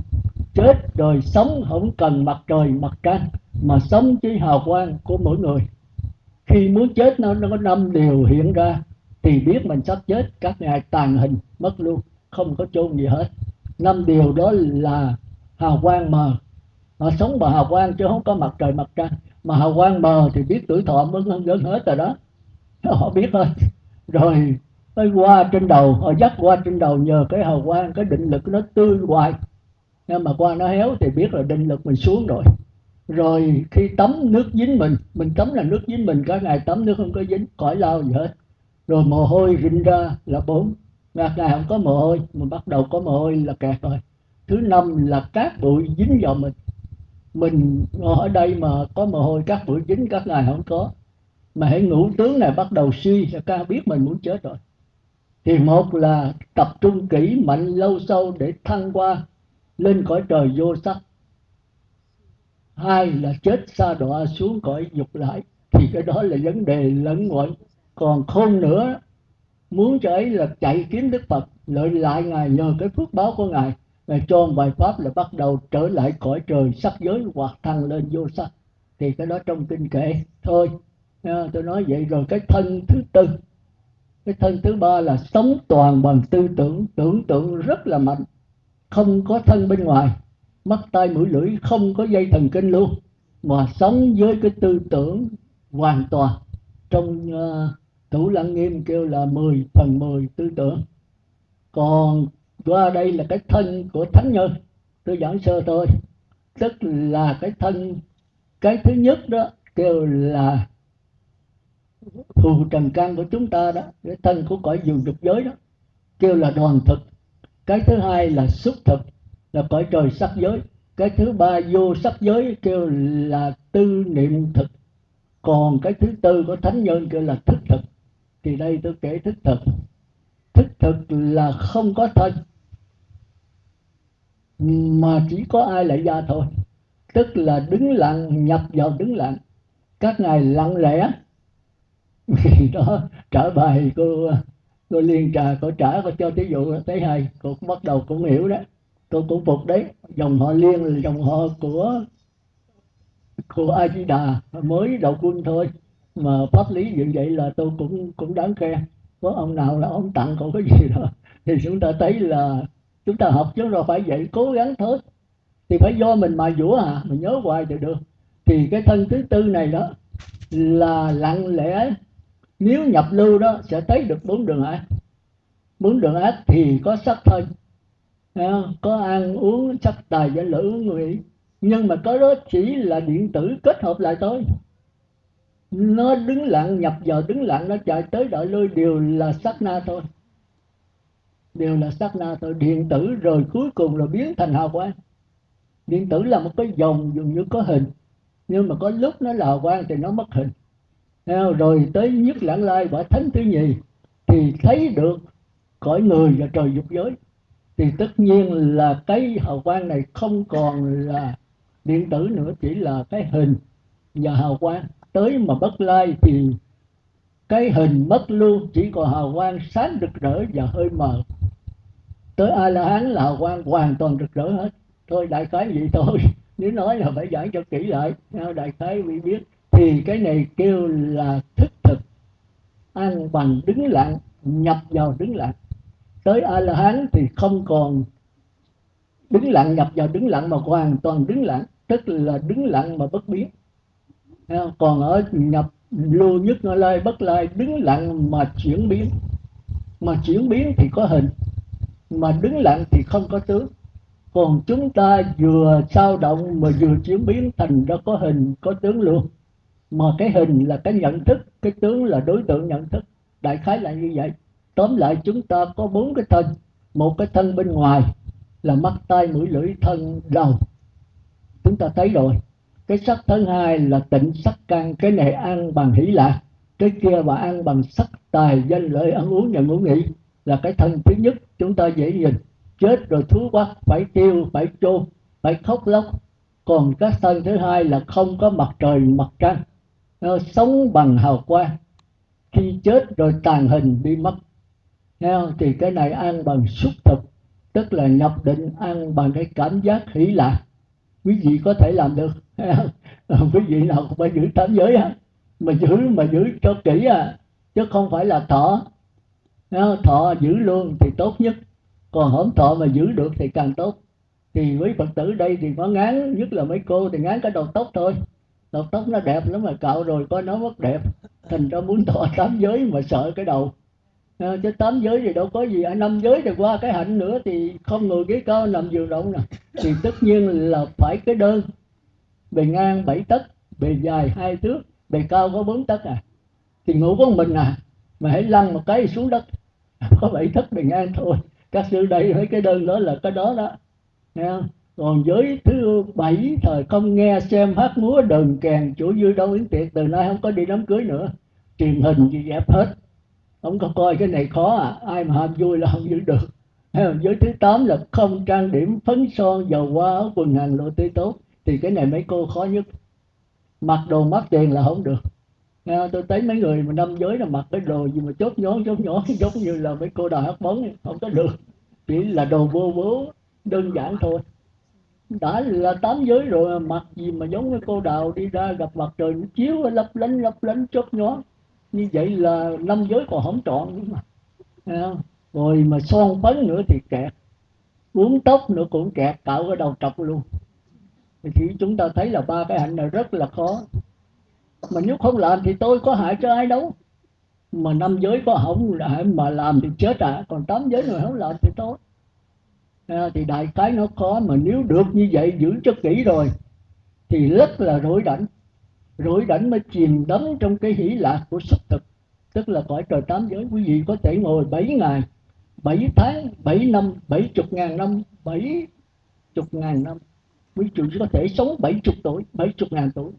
A: chết rồi sống không cần mặt trời mặt trăng, mà sống chỉ hào quang của mỗi người. Khi muốn chết nó nó có năm điều hiện ra, thì biết mình sắp chết, các ngài tàn hình, mất luôn, không có chôn gì hết. Năm điều đó là hào quang mờ. Họ sống bằng hào quang chứ không có mặt trời mặt trăng. Mà hào quang mờ thì biết tuổi thọ mới gần hết rồi đó. Họ biết thôi rồi, tới qua trên đầu, họ dắt qua trên đầu nhờ cái hào quang, cái định lực nó tươi hoài nhưng mà qua nó héo thì biết là định lực mình xuống rồi. Rồi khi tắm nước dính mình mình tắm là nước dính mình cả ngày tắm nước không có dính, cõi lao gì hết. Rồi mồ hôi rinh ra là bốn. Ngạt ngày không có mồ hôi mình bắt đầu có mồ hôi là kẹt rồi. Thứ năm là cát bụi dính vào mình. Mình ở đây mà có mồ hôi cát bụi dính, các ngày không có. Mà hãy ngủ tướng này bắt đầu suy, là ca biết mình muốn chết rồi. Thì một là tập trung kỹ, mạnh, lâu sâu để thăng qua lên cõi trời vô sắc. Hai là chết xa đọa xuống cõi dục lại, thì cái đó là vấn đề lẫn quẩn còn khôn nữa, muốn cho ấy là chạy kiếm đức phật, lợi lại ngài nhờ cái phước báo của ngài ngài cho bài pháp là bắt đầu trở lại cõi trời sắc giới hoặc thăng lên vô sắc. Thì cái đó trong kinh kệ thôi. Tôi nói vậy rồi cái thân thứ tư. Cái thân thứ ba là sống toàn bằng tư tưởng tưởng tượng rất là mạnh không có thân bên ngoài mắt tai mũi lưỡi không có dây thần kinh luôn mà sống với cái tư tưởng hoàn toàn trong uh, thủ lăng nghiêm kêu là 10 phần 10 tư tưởng. Còn qua đây là cái thân của thánh nhân tôi giảng sơ thôi. Tức là cái thân cái thứ nhất đó kêu là phù trần căn của chúng ta đó cái thân của cõi dù dục giới đó kêu là đoàn thực cái thứ hai là xúc thực, là cõi trời sắc giới. Cái thứ ba, vô sắc giới, kêu là tư niệm thực. Còn cái thứ tư của thánh nhân kêu là thức thực. Thì đây tôi kể thức thực. Thức thực là không có thân, mà chỉ có ai lại ra thôi. Tức là đứng lặng, nhập vào đứng lặng. Các ngài lặng lẽ. Đó trở bài cô tôi liên trà cô trả cô cho thí dụ thấy hay. Cô cũng bắt đầu cũng hiểu đó. Tôi cũng phục đấy. Dòng họ liên là dòng họ của của a di đà mới đầu quân thôi. Mà pháp lý như vậy là tôi cũng cũng đáng khen. Có ông nào là ông tặng cậu cái gì đó thì chúng ta thấy là chúng ta học chứ rồi phải vậy. Cố gắng thôi. Thì phải do mình mà dũa à. Mình nhớ hoài thì được. Thì cái thân thứ tư này đó là lặng lẽ nếu nhập lưu đó, sẽ thấy được bốn đường ác. Bốn đường ác thì có sắc thân có ăn uống, sắc tài và lữ người nhưng mà cái đó chỉ là điện tử kết hợp lại thôi. Nó đứng lặng, nhập vào đứng lặng, nó chạy tới đợi lui, đều là sắc na thôi. Đều là sắc na thôi. Điện tử rồi cuối cùng là biến thành hào quang. Điện tử là một cái dòng dường như có hình. Nhưng mà có lúc nó là hào quang thì nó mất hình rồi tới nhất lãng lai quả thánh thứ nhì, thì thấy được cõi người và trời dục giới. Thì tất nhiên là cái hào quang này không còn là điện tử nữa, chỉ là cái hình và hào quang. Tới mà bất lai thì cái hình mất luôn, chỉ còn hào quang sáng rực rỡ và hơi mờ. Tới a la hán là hào quang hoàn toàn rực rỡ hết. Thôi đại khái vậy thôi. Nếu nói là phải giảng cho kỹ lại đại khái vì biết thì cái này kêu là thức thực. An bằng đứng lặng nhập vào đứng lặng tới a la hán thì không còn đứng lặng, nhập vào đứng lặng mà hoàn toàn đứng lặng, tức là đứng lặng mà bất biến. Còn ở nhập lưu nhất nó lai, bất lai đứng lặng mà chuyển biến. Mà chuyển biến thì có hình, mà đứng lặng thì không có tướng. Còn chúng ta vừa sao động mà vừa chuyển biến thành ra có hình, có tướng luôn mà cái hình là cái nhận thức, cái tướng là đối tượng nhận thức. Đại khái là như vậy. Tóm lại chúng ta có bốn cái thân. Một cái thân bên ngoài là mắt, tai, mũi, lưỡi, thân, đầu. Chúng ta thấy rồi. Cái sắc thứ hai là tịnh sắc căn cái này ăn bằng hỷ lạc. Cái kia và ăn bằng sắc, tài, danh, lợi, ăn uống và ngủ nghỉ là cái thân thứ nhất. Chúng ta dễ nhìn. Chết rồi thú quá phải tiêu phải chôn, phải khóc lóc. Còn cái thân thứ hai là không có mặt trời, mặt trăng nó sống bằng hào quang. Khi chết rồi tàn hình đi mất. Không? thì cái này ăn bằng xúc thực, tức là nhập định ăn bằng cái cảm giác hỷ lạc. Quý vị có thể làm được. Ờ, quý vị nào cũng phải giữ tám giới á. Mà giữ mà giữ cho kỹ à. Chứ không phải là thọ. Thọ giữ luôn thì tốt nhất. Còn hổm thọ mà giữ được thì càng tốt. Thì với phật tử đây thì có ngán, nhất là mấy cô thì ngán cái đầu tóc thôi đầu tóc nó đẹp lắm mà cạo rồi coi nó mất đẹp. Thành ra muốn thọ tám giới mà sợ cái đầu. À, chứ tám giới thì đâu có gì. À, năm giới thì qua cái hạnh nữa thì không ngồi ghế cao nằm giường rộng nè. Thì tất nhiên là phải cái đơn. Bề ngang bảy tấc bề dài hai thước bề cao có bốn tấc à. Thì ngủ có mình à mà hãy lăn một cái xuống đất. Có bảy tấc bề ngang thôi. Các sư đây mấy cái đơn đó là cái đó đó. Nghe không? Còn giới thứ bảy thời không nghe xem hát múa đờn kèn chủ dư đâu yến tiệc từ nay không có đi đám cưới nữa. Truyền hình gì dẹp hết. Không có coi cái này khó à. Ai mà ham vui là không giữ được. Giới thứ tám là không trang điểm phấn son dầu hoa áo quần hàng lộ tươi tốt. Thì cái này mấy cô khó nhất. Mặc đồ mắc tiền là không được. À, tôi thấy mấy người mà năm giới là mặc cái đồ gì mà chốt nhón chốt nhón giống như là mấy cô đòi hát bóng không có được. Chỉ là đồ vô bố đơn giản thôi đã là tám giới rồi, mặc gì mà giống cái cô đào đi ra gặp mặt trời nó chiếu, lấp lánh lấp lánh chớp nhó. Như vậy là năm giới còn không trọn nữa mà rồi mà son phấn nữa thì kẹt, uống tóc nữa cũng kẹt, cạo cái đầu trọc luôn. Thì chúng ta thấy là ba cái hạnh này rất là khó. Mà nếu không làm thì tôi có hại cho ai đâu. Mà năm giới có hỏng mà làm thì chết à. Còn tám giới người không làm thì tốt. Ờ, thì đại cái nó khó mà nếu được như vậy giữ cho kỹ rồi, thì rất là rối rảnh. Rối rảnh mới chìm đắm trong cái hỷ lạc của sắc thực, tức là cõi trời tám giới. Quý vị có thể ngồi bảy ngày, bảy tháng, bảy năm, bảy chục ngàn năm, bảy chục ngàn năm. Quý vị có thể sống bảy chục tuổi, bảy chục ngàn tuổi.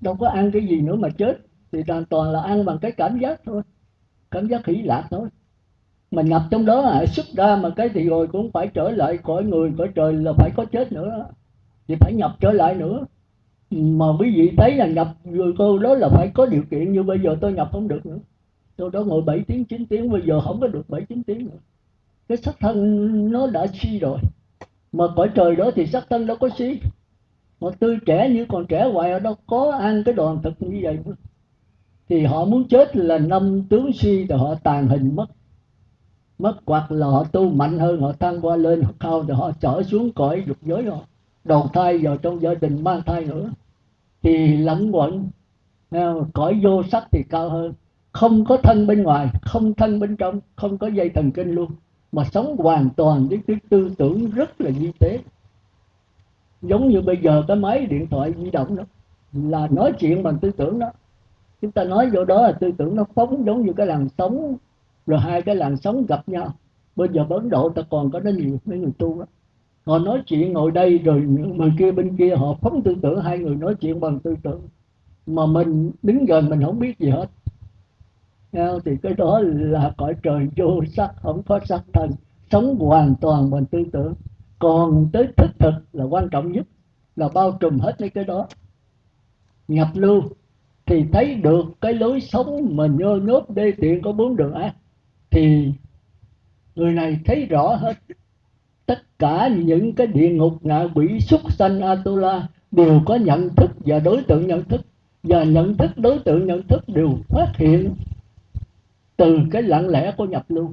A: Đâu có ăn cái gì nữa mà chết, thì hoàn toàn là ăn bằng cái cảm giác thôi, cảm giác hỷ lạc thôi mình nhập trong đó à, xuất ra mà cái thì rồi cũng phải trở lại cõi người cõi trời là phải có chết nữa. Thì phải nhập trở lại nữa. Mà quý vị thấy là nhập rồi cô đó là phải có điều kiện như bây giờ tôi nhập không được nữa. Tôi đó ngồi 7 tiếng 9 tiếng bây giờ không có được 7 9 tiếng nữa. Cái sắc thân nó đã suy rồi. Mà cõi trời đó thì sắc thân đâu có suy. Mà tươi trẻ như còn trẻ hoài ở đâu có ăn cái đoàn thực như vậy thì họ muốn chết là năm tướng suy thì họ tàn hình mất mất quạt là họ tu mạnh hơn, họ thăng qua lên, họ cao rồi họ trở xuống cõi dục giới họ. Đầu thai vào trong gia đình mang thai nữa. Thì lẫn quẩn à, cõi vô sắc thì cao hơn. Không có thân bên ngoài, không thân bên trong, không có dây thần kinh luôn. Mà sống hoàn toàn với cái tư tưởng rất là di tế giống như bây giờ cái máy điện thoại di động đó, là nói chuyện bằng tư tưởng đó. Chúng ta nói vô đó là tư tưởng nó phóng giống như cái làn sóng rồi hai cái làn sóng gặp nhau. Bây giờ ấn độ ta còn có nó nhiều, mấy người tu đó họ nói chuyện ngồi đây rồi bên kia bên kia họ phóng tư tưởng, hai người nói chuyện bằng tư tưởng. Mà mình đứng gần mình không biết gì hết. Thì cái đó là cõi trời vô sắc, không có sắc thân. Sống hoàn toàn bằng tư tưởng. Còn tới thức thực là quan trọng nhất, là bao trùm hết mấy cái đó. Nhập lưu thì thấy được cái lối sống mà nhơ nhớp đê tiện có bốn đường ác thì người này thấy rõ hết. Tất cả những cái địa ngục ngạ quỷ súc sanh atula đều có nhận thức và đối tượng nhận thức. Và nhận thức, đối tượng nhận thức đều phát hiện từ cái lặng lẽ của nhập lưu.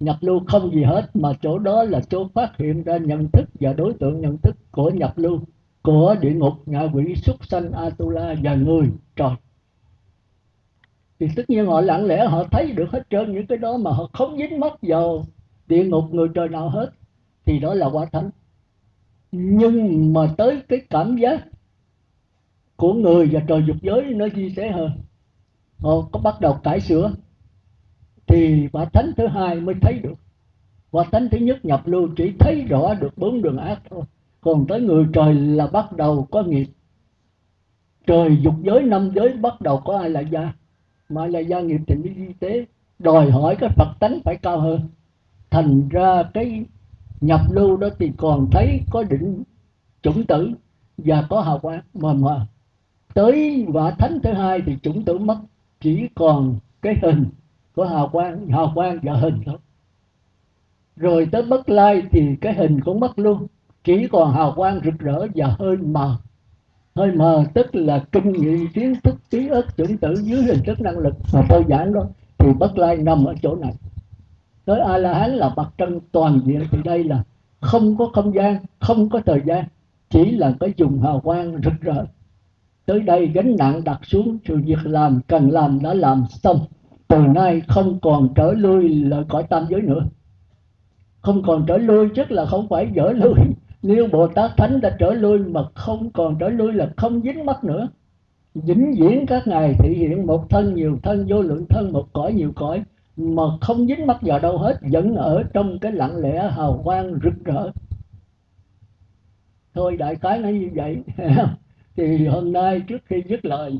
A: Nhập lưu không gì hết, mà chỗ đó là chỗ phát hiện ra nhận thức và đối tượng nhận thức của nhập lưu, của địa ngục ngạ quỷ súc sanh atula và người trời thì tất nhiên họ lặng lẽ họ thấy được hết trơn những cái đó mà họ không dính mắc vào địa ngục người trời nào hết, thì đó là quả thánh. Nhưng mà tới cái cảm giác của người và trời dục giới nó chia sẻ hơn. Họ có bắt đầu cải sửa, thì quả thánh thứ hai mới thấy được. Quả thánh thứ nhất nhập lưu chỉ thấy rõ được bốn đường ác thôi. Còn tới người trời là bắt đầu có nghiệp. Trời dục giới, năm giới bắt đầu có ai là gia mà là gia nghiệp thì mới y tế. Đòi hỏi cái phật tánh phải cao hơn. Thành ra cái nhập lưu đó thì còn thấy có định chủng tử và có hào quang mà mà tới quả thánh thứ hai thì chủng tử mất, chỉ còn cái hình của hào quang hào quang và hình thôi. Rồi tới bất lai thì cái hình cũng mất luôn, chỉ còn hào quang rực rỡ và hơi mờ hơi mờ tức là kinh nghiệm, kiến thức ký ức chủng tử dưới hình thức năng lực mà tôi giảng đó, thì bất lai nằm ở chỗ này. Tới a la hán là mặt trăng toàn diện, thì đây là không có không gian, không có thời gian, chỉ là cái dùng hào quang rực rỡ. Tới đây gánh nặng đặt xuống, sự việc làm cần làm đã làm xong. Từ nay không còn trở lui lại cõi tam giới nữa. Không còn trở lui, chắc là không phải dở lui nếu bồ tát thánh đã trở lui mà không còn trở lui là không dính mắt nữa. Vĩnh viễn các ngài thể hiện một thân nhiều thân, vô lượng thân, một cõi nhiều cõi, mà không dính mắt vào đâu hết, vẫn ở trong cái lặng lẽ hào quang rực rỡ. Thôi, đại cái nói như vậy. Thì hôm nay trước khi dứt lời,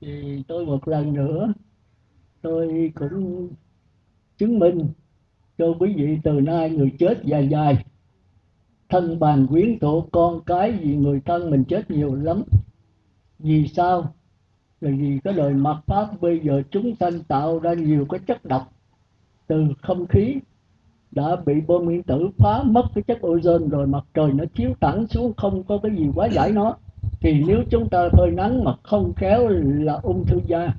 A: thì tôi một lần nữa, tôi cũng chứng minh cho quý vị từ nay người chết dài dài thân bàn quyến thuộc con cái vì người thân mình chết nhiều lắm. Vì sao? Là vì cái lời mặt pháp bây giờ chúng sanh tạo ra nhiều cái chất độc từ không khí đã bị bom nguyên tử phá mất cái chất ozone rồi mặt trời nó chiếu thẳng xuống không có cái gì quá giải nó. Thì nếu chúng ta phơi nắng mà không khéo là ung thư da.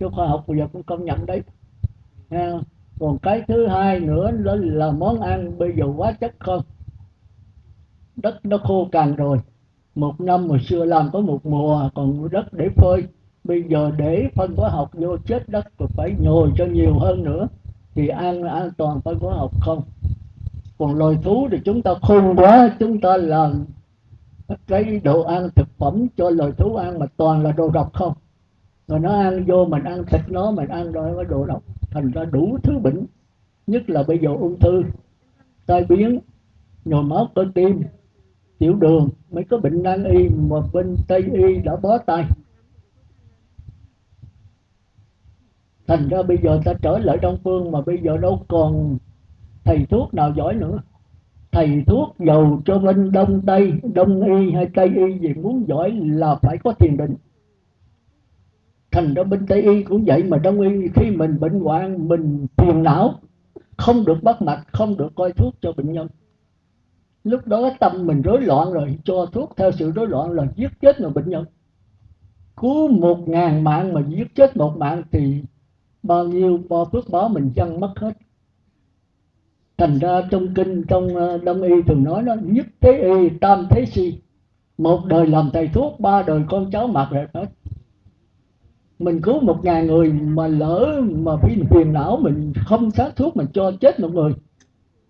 A: Cho khoa học bây giờ cũng công nhận đấy. À, còn cái thứ hai nữa đó là món ăn bây giờ quá chất không? Đất nó khô cằn rồi. Một năm hồi xưa làm có một mùa, còn đất để phơi. Bây giờ để phân hóa học vô chết đất rồi phải nhồi cho nhiều hơn nữa, thì an an toàn phân hóa học không? Còn loài thú thì chúng ta khôn quá, chúng ta làm cái đồ ăn thực phẩm cho loài thú ăn mà toàn là đồ độc không? Rồi nó ăn vô mình ăn thịt nó, mình ăn rồi có đồ độc. Thành ra đủ thứ bệnh, nhất là bây giờ ung thư, tai biến, nhồi máu cơ tim tiểu đường, mới có bệnh nan y mà bên tây y đã bó tay. Thành ra bây giờ ta trở lại đông phương mà bây giờ đâu còn thầy thuốc nào giỏi nữa. Thầy thuốc giàu cho bên đông tây, đông y hay tây y gì muốn giỏi là phải có thiền định. Thành ra bên tây y cũng vậy mà đông y khi mình bệnh hoạn, mình phiền não, không được bắt mạch, không được coi thuốc cho bệnh nhân lúc đó tâm mình rối loạn rồi, cho thuốc theo sự rối loạn là giết chết người bệnh nhân. Cứu một ngàn mạng mà giết chết một mạng thì bao nhiêu, bao phước báo mình dân mất hết. Thành ra trong kinh, trong ờ, đông y thường nói nó nhất thế y, tam thế si, một đời làm thầy thuốc, ba đời con cháu mặc rồi hết. Mình cứu một ngàn người mà lỡ mà vì phiền não mình không sát thuốc mình cho chết một người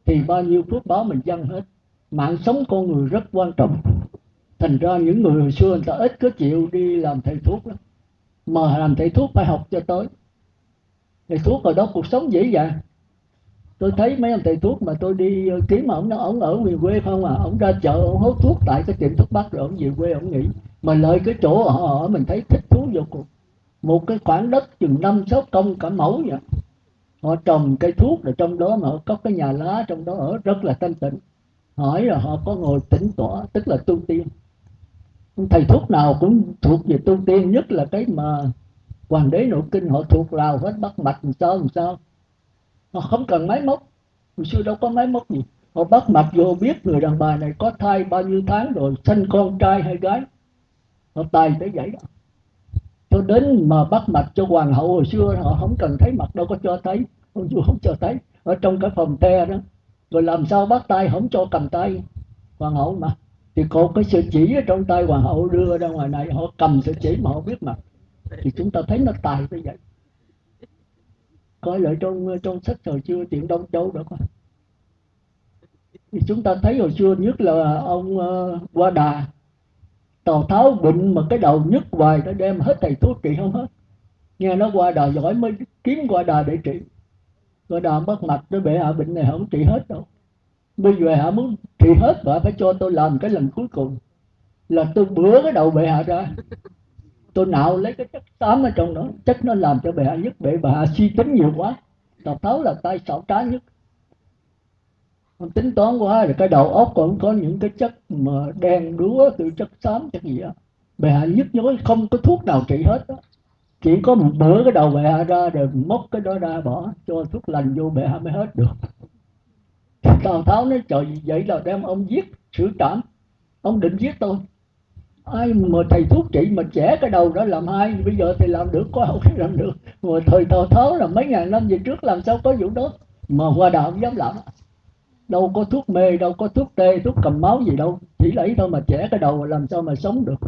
A: thì bao nhiêu phước báo mình dâng hết mạng sống con người rất quan trọng. Thành ra những người hồi xưa người ta ít có chịu đi làm thầy thuốc lắm. Mà làm thầy thuốc phải học cho tới. Thầy thuốc ở đó cuộc sống dễ dàng. Tôi thấy mấy ông thầy thuốc mà tôi đi kiếm mà ông nó ông ở miền quê không à? Ông ra chợ, ông hốt thuốc tại cái tiệm thuốc bắc rồi ông về quê ông nghỉ. Mà lợi cái chỗ họ ở, mình thấy thích thú vô cùng. Một cái khoảng đất chừng năm, sáu công cả mẫu vậy. Họ trồng cây thuốc rồi trong đó mà có cái nhà lá trong đó ở rất là thanh tịnh hỏi là họ có ngồi tĩnh tỏa, tức là tu tiên. Thầy thuốc nào cũng thuộc về tu tiên, nhất là cái mà hoàng đế nội kinh họ thuộc lào hết, bắt mạch làm sao làm sao. Họ không cần máy móc. Hồi xưa đâu có máy móc gì. Họ bắt mạch vô biết người đàn bà này có thai bao nhiêu tháng rồi sinh con trai hay gái. Họ tài tới vậy đó. Cho đến mà bắt mạch cho hoàng hậu hồi xưa, họ không cần thấy mặt, đâu có cho thấy. Hồi xưa không cho thấy. Ở trong cái phòng the đó rồi làm sao bắt tay không cho cầm tay? Hoàng hậu mà. Thì có cái sợi chỉ ở trong tay hoàng hậu đưa ra ngoài này họ cầm sợi chỉ mà họ biết mặt thì chúng ta thấy nó tài như vậy. Coi lại trong trong sách hồi xưa chuyện đông châu đó coi thì chúng ta thấy hồi xưa nhất là ông ờ, uh, qua đà. Tào tháo bệnh mà cái đầu nhức hoài nó đem hết thầy thuốc trị không hết. Nghe nó qua đà giỏi mới kiếm qua đà để trị qua đã mất mặt tôi bệ hạ bệnh này không trị hết đâu. Bây giờ hạ muốn trị hết và phải cho tôi làm cái lần cuối cùng. Là tôi bữa cái đầu bệ hạ ra. Tôi nạo lấy cái chất tám ở trong đó. Chất nó làm cho bệ hạ nhất bệ hạ suy tính nhiều quá. Tào tháo là tay xảo trá nhất. Ông tính toán quá, rồi cái đầu óc còn có những cái chất mà đen đúa từ chất xám, chất gì đó bệ hạ nhức nhối, không có thuốc nào trị hết đó chỉ có một bữa cái đầu bệ ra rồi móc cái đó ra bỏ, cho thuốc lành vô bệ mới hết được. Tào tháo nói, trời, vậy là đem ông giết xử trảm. Ông định giết tôi. Ai mà thầy thuốc trị mà trẻ cái đầu đó làm hai bây giờ thì làm được, có không làm được. Mà thời tào tháo là mấy ngàn năm về trước làm sao có vụ đó? Mà qua đạo dám làm. Đâu có thuốc mê, đâu có thuốc tê, thuốc cầm máu gì đâu. Chỉ lấy thôi mà trẻ cái đầu làm sao mà sống được.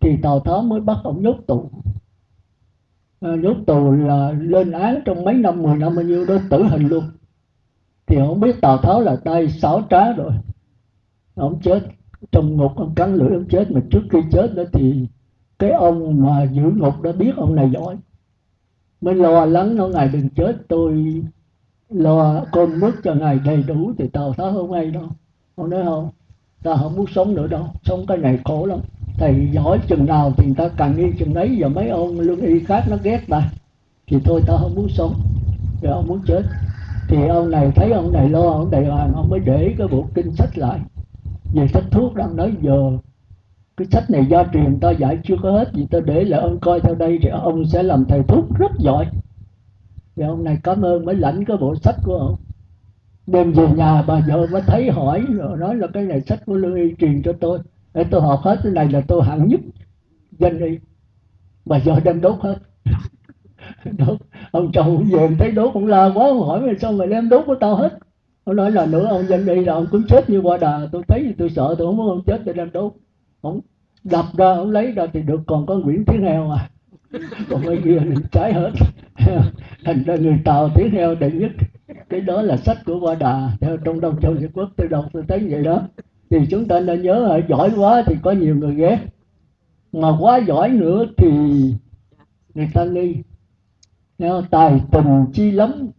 A: Thì tào tháo mới bắt ông nhốt tù à, tù là lên án trong mấy năm mười năm bao nhiêu đó tử hình luôn. Thì ông biết tào tháo là tay sáu trá rồi. Ông chết trong ngục ông cắn lưỡi ông chết. Mà trước khi chết đó thì cái ông mà giữ ngục đã biết ông này giỏi. Mới lo lắng nó ngài đừng chết tôi lo cơm nước cho ngài đầy đủ. Thì tào tháo không hay đâu. Ông nói không ta không muốn sống nữa đâu. Sống cái này khổ lắm thầy giỏi chừng nào thì ta càng nghi chừng đấy và mấy ông lương y khác nó ghét ta. Thì thôi ta không muốn sống rồi ông muốn chết. Thì ông này thấy ông này lo, ông này hoàng ông mới để cái bộ kinh sách lại. Về sách thuốc đang nói giờ, cái sách này do truyền ta giải chưa có hết gì ta để lại, ông coi theo đây thì ông sẽ làm thầy thuốc rất giỏi. Thì ông này cảm ơn mới lãnh cái bộ sách của ông. Đem về nhà, bà vợ mới thấy hỏi, rồi nói là cái này sách của lương y truyền cho tôi để tôi học hết, cái này là tôi hạng nhất danh y. Mà giờ đem đốt hết. Đốt. Ông chồng về thấy đốt cũng la quá, ông hỏi sao mày đem đốt của tao hết? Ông nói là nữa, ông danh y là ông cũng chết như qua đà. Tôi thấy thì tôi sợ, tôi không muốn ông chết tôi đem đốt. Ông đập ra, ông lấy ra thì được, còn có nguyễn tiếng heo à. Còn bây kia mình trái hết. Thành ra người tàu tiếng heo đệ nhất. Cái đó là sách của qua đà. Theo trong đông châu việt quốc, tôi đọc, tôi thấy vậy đó thì chúng ta nên nhớ là giỏi quá thì có nhiều người ghét. Mà quá giỏi nữa thì người ta nghi. Tài tình chi lắm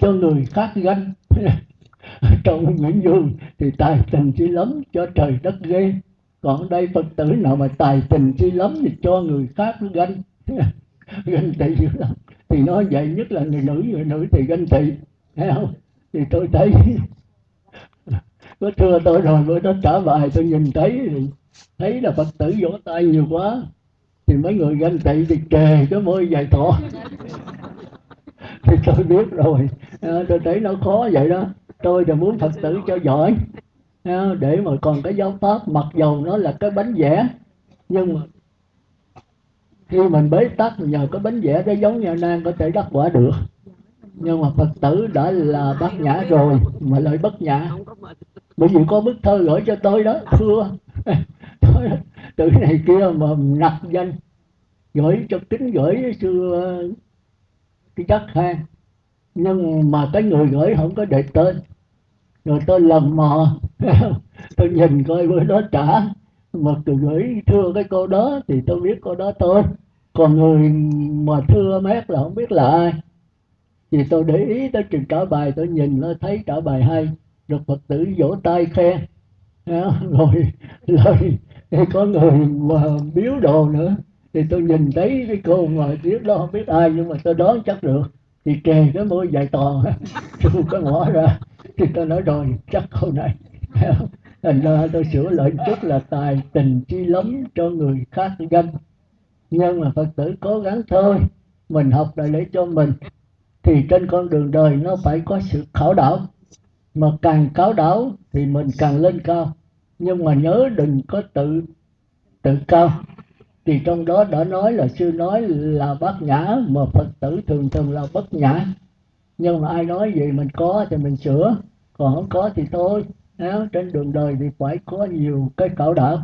A: cho người khác ganh. Trong nguyễn du thì tài tình chi lắm cho trời đất ghê. Còn đây phật tử nào mà tài tình chi lắm thì cho người khác ganh. Ganh tị dữ lắm. Thì nói vậy nhất là người nữ người nữ thì ganh tị. Thấy không? Thì tôi thấy có thưa tôi rồi bữa đó trả bài tôi nhìn thấy thấy là phật tử vỗ tay nhiều quá. Thì mấy người ganh tị thì kề cái môi dài thọ. Thì tôi biết rồi. À, tôi thấy nó khó vậy đó. Tôi là muốn phật tử cho giỏi. À, để mà còn cái giáo pháp mặc dầu nó là cái bánh vẽ. Nhưng mà khi mình bế tắc nhờ cái bánh vẽ đó giống như nan có thể đắc quả được nhưng mà phật tử đã là bát nhã rồi, mà lại bất nhã. Bởi vì có bức thơ gửi cho tôi đó, thưa. Từ này kia mà nặc danh, gửi cho kính gửi sư ờ, cái chắc ha. Nhưng mà cái người gửi không có để tên. Rồi tôi lầm mò. Tôi nhìn coi bữa đó trả. Mà tôi gửi, thưa cái cô đó thì tôi biết cô đó tôi còn người mà thưa mét là không biết là ai thì tôi để ý tới trường trả bài tôi nhìn nó thấy trả bài hay. Được phật tử vỗ tay khen rồi rồi có người mà biếu đồ nữa. Thì tôi nhìn thấy cái cô mà biết đó không biết ai nhưng mà tôi đoán chắc được. Thì kề cái môi dài to, tôi có ngõ ra. Thì tôi nói rồi chắc câu này. Thành ra tôi sửa lại chút là tài tình chi lắm cho người khác ganh nhưng mà phật tử cố gắng thôi. Mình học là để cho mình thì trên con đường đời nó phải có sự khảo đảo. Mà càng khảo đảo thì mình càng lên cao. Nhưng mà nhớ đừng có tự tự cao. Thì trong đó đã nói là sư nói là bát nhã, mà phật tử thường thường là bất nhã. Nhưng mà ai nói gì mình có thì mình sửa. Còn không có thì thôi. Trên đường đời thì phải có nhiều cái cảo đảo.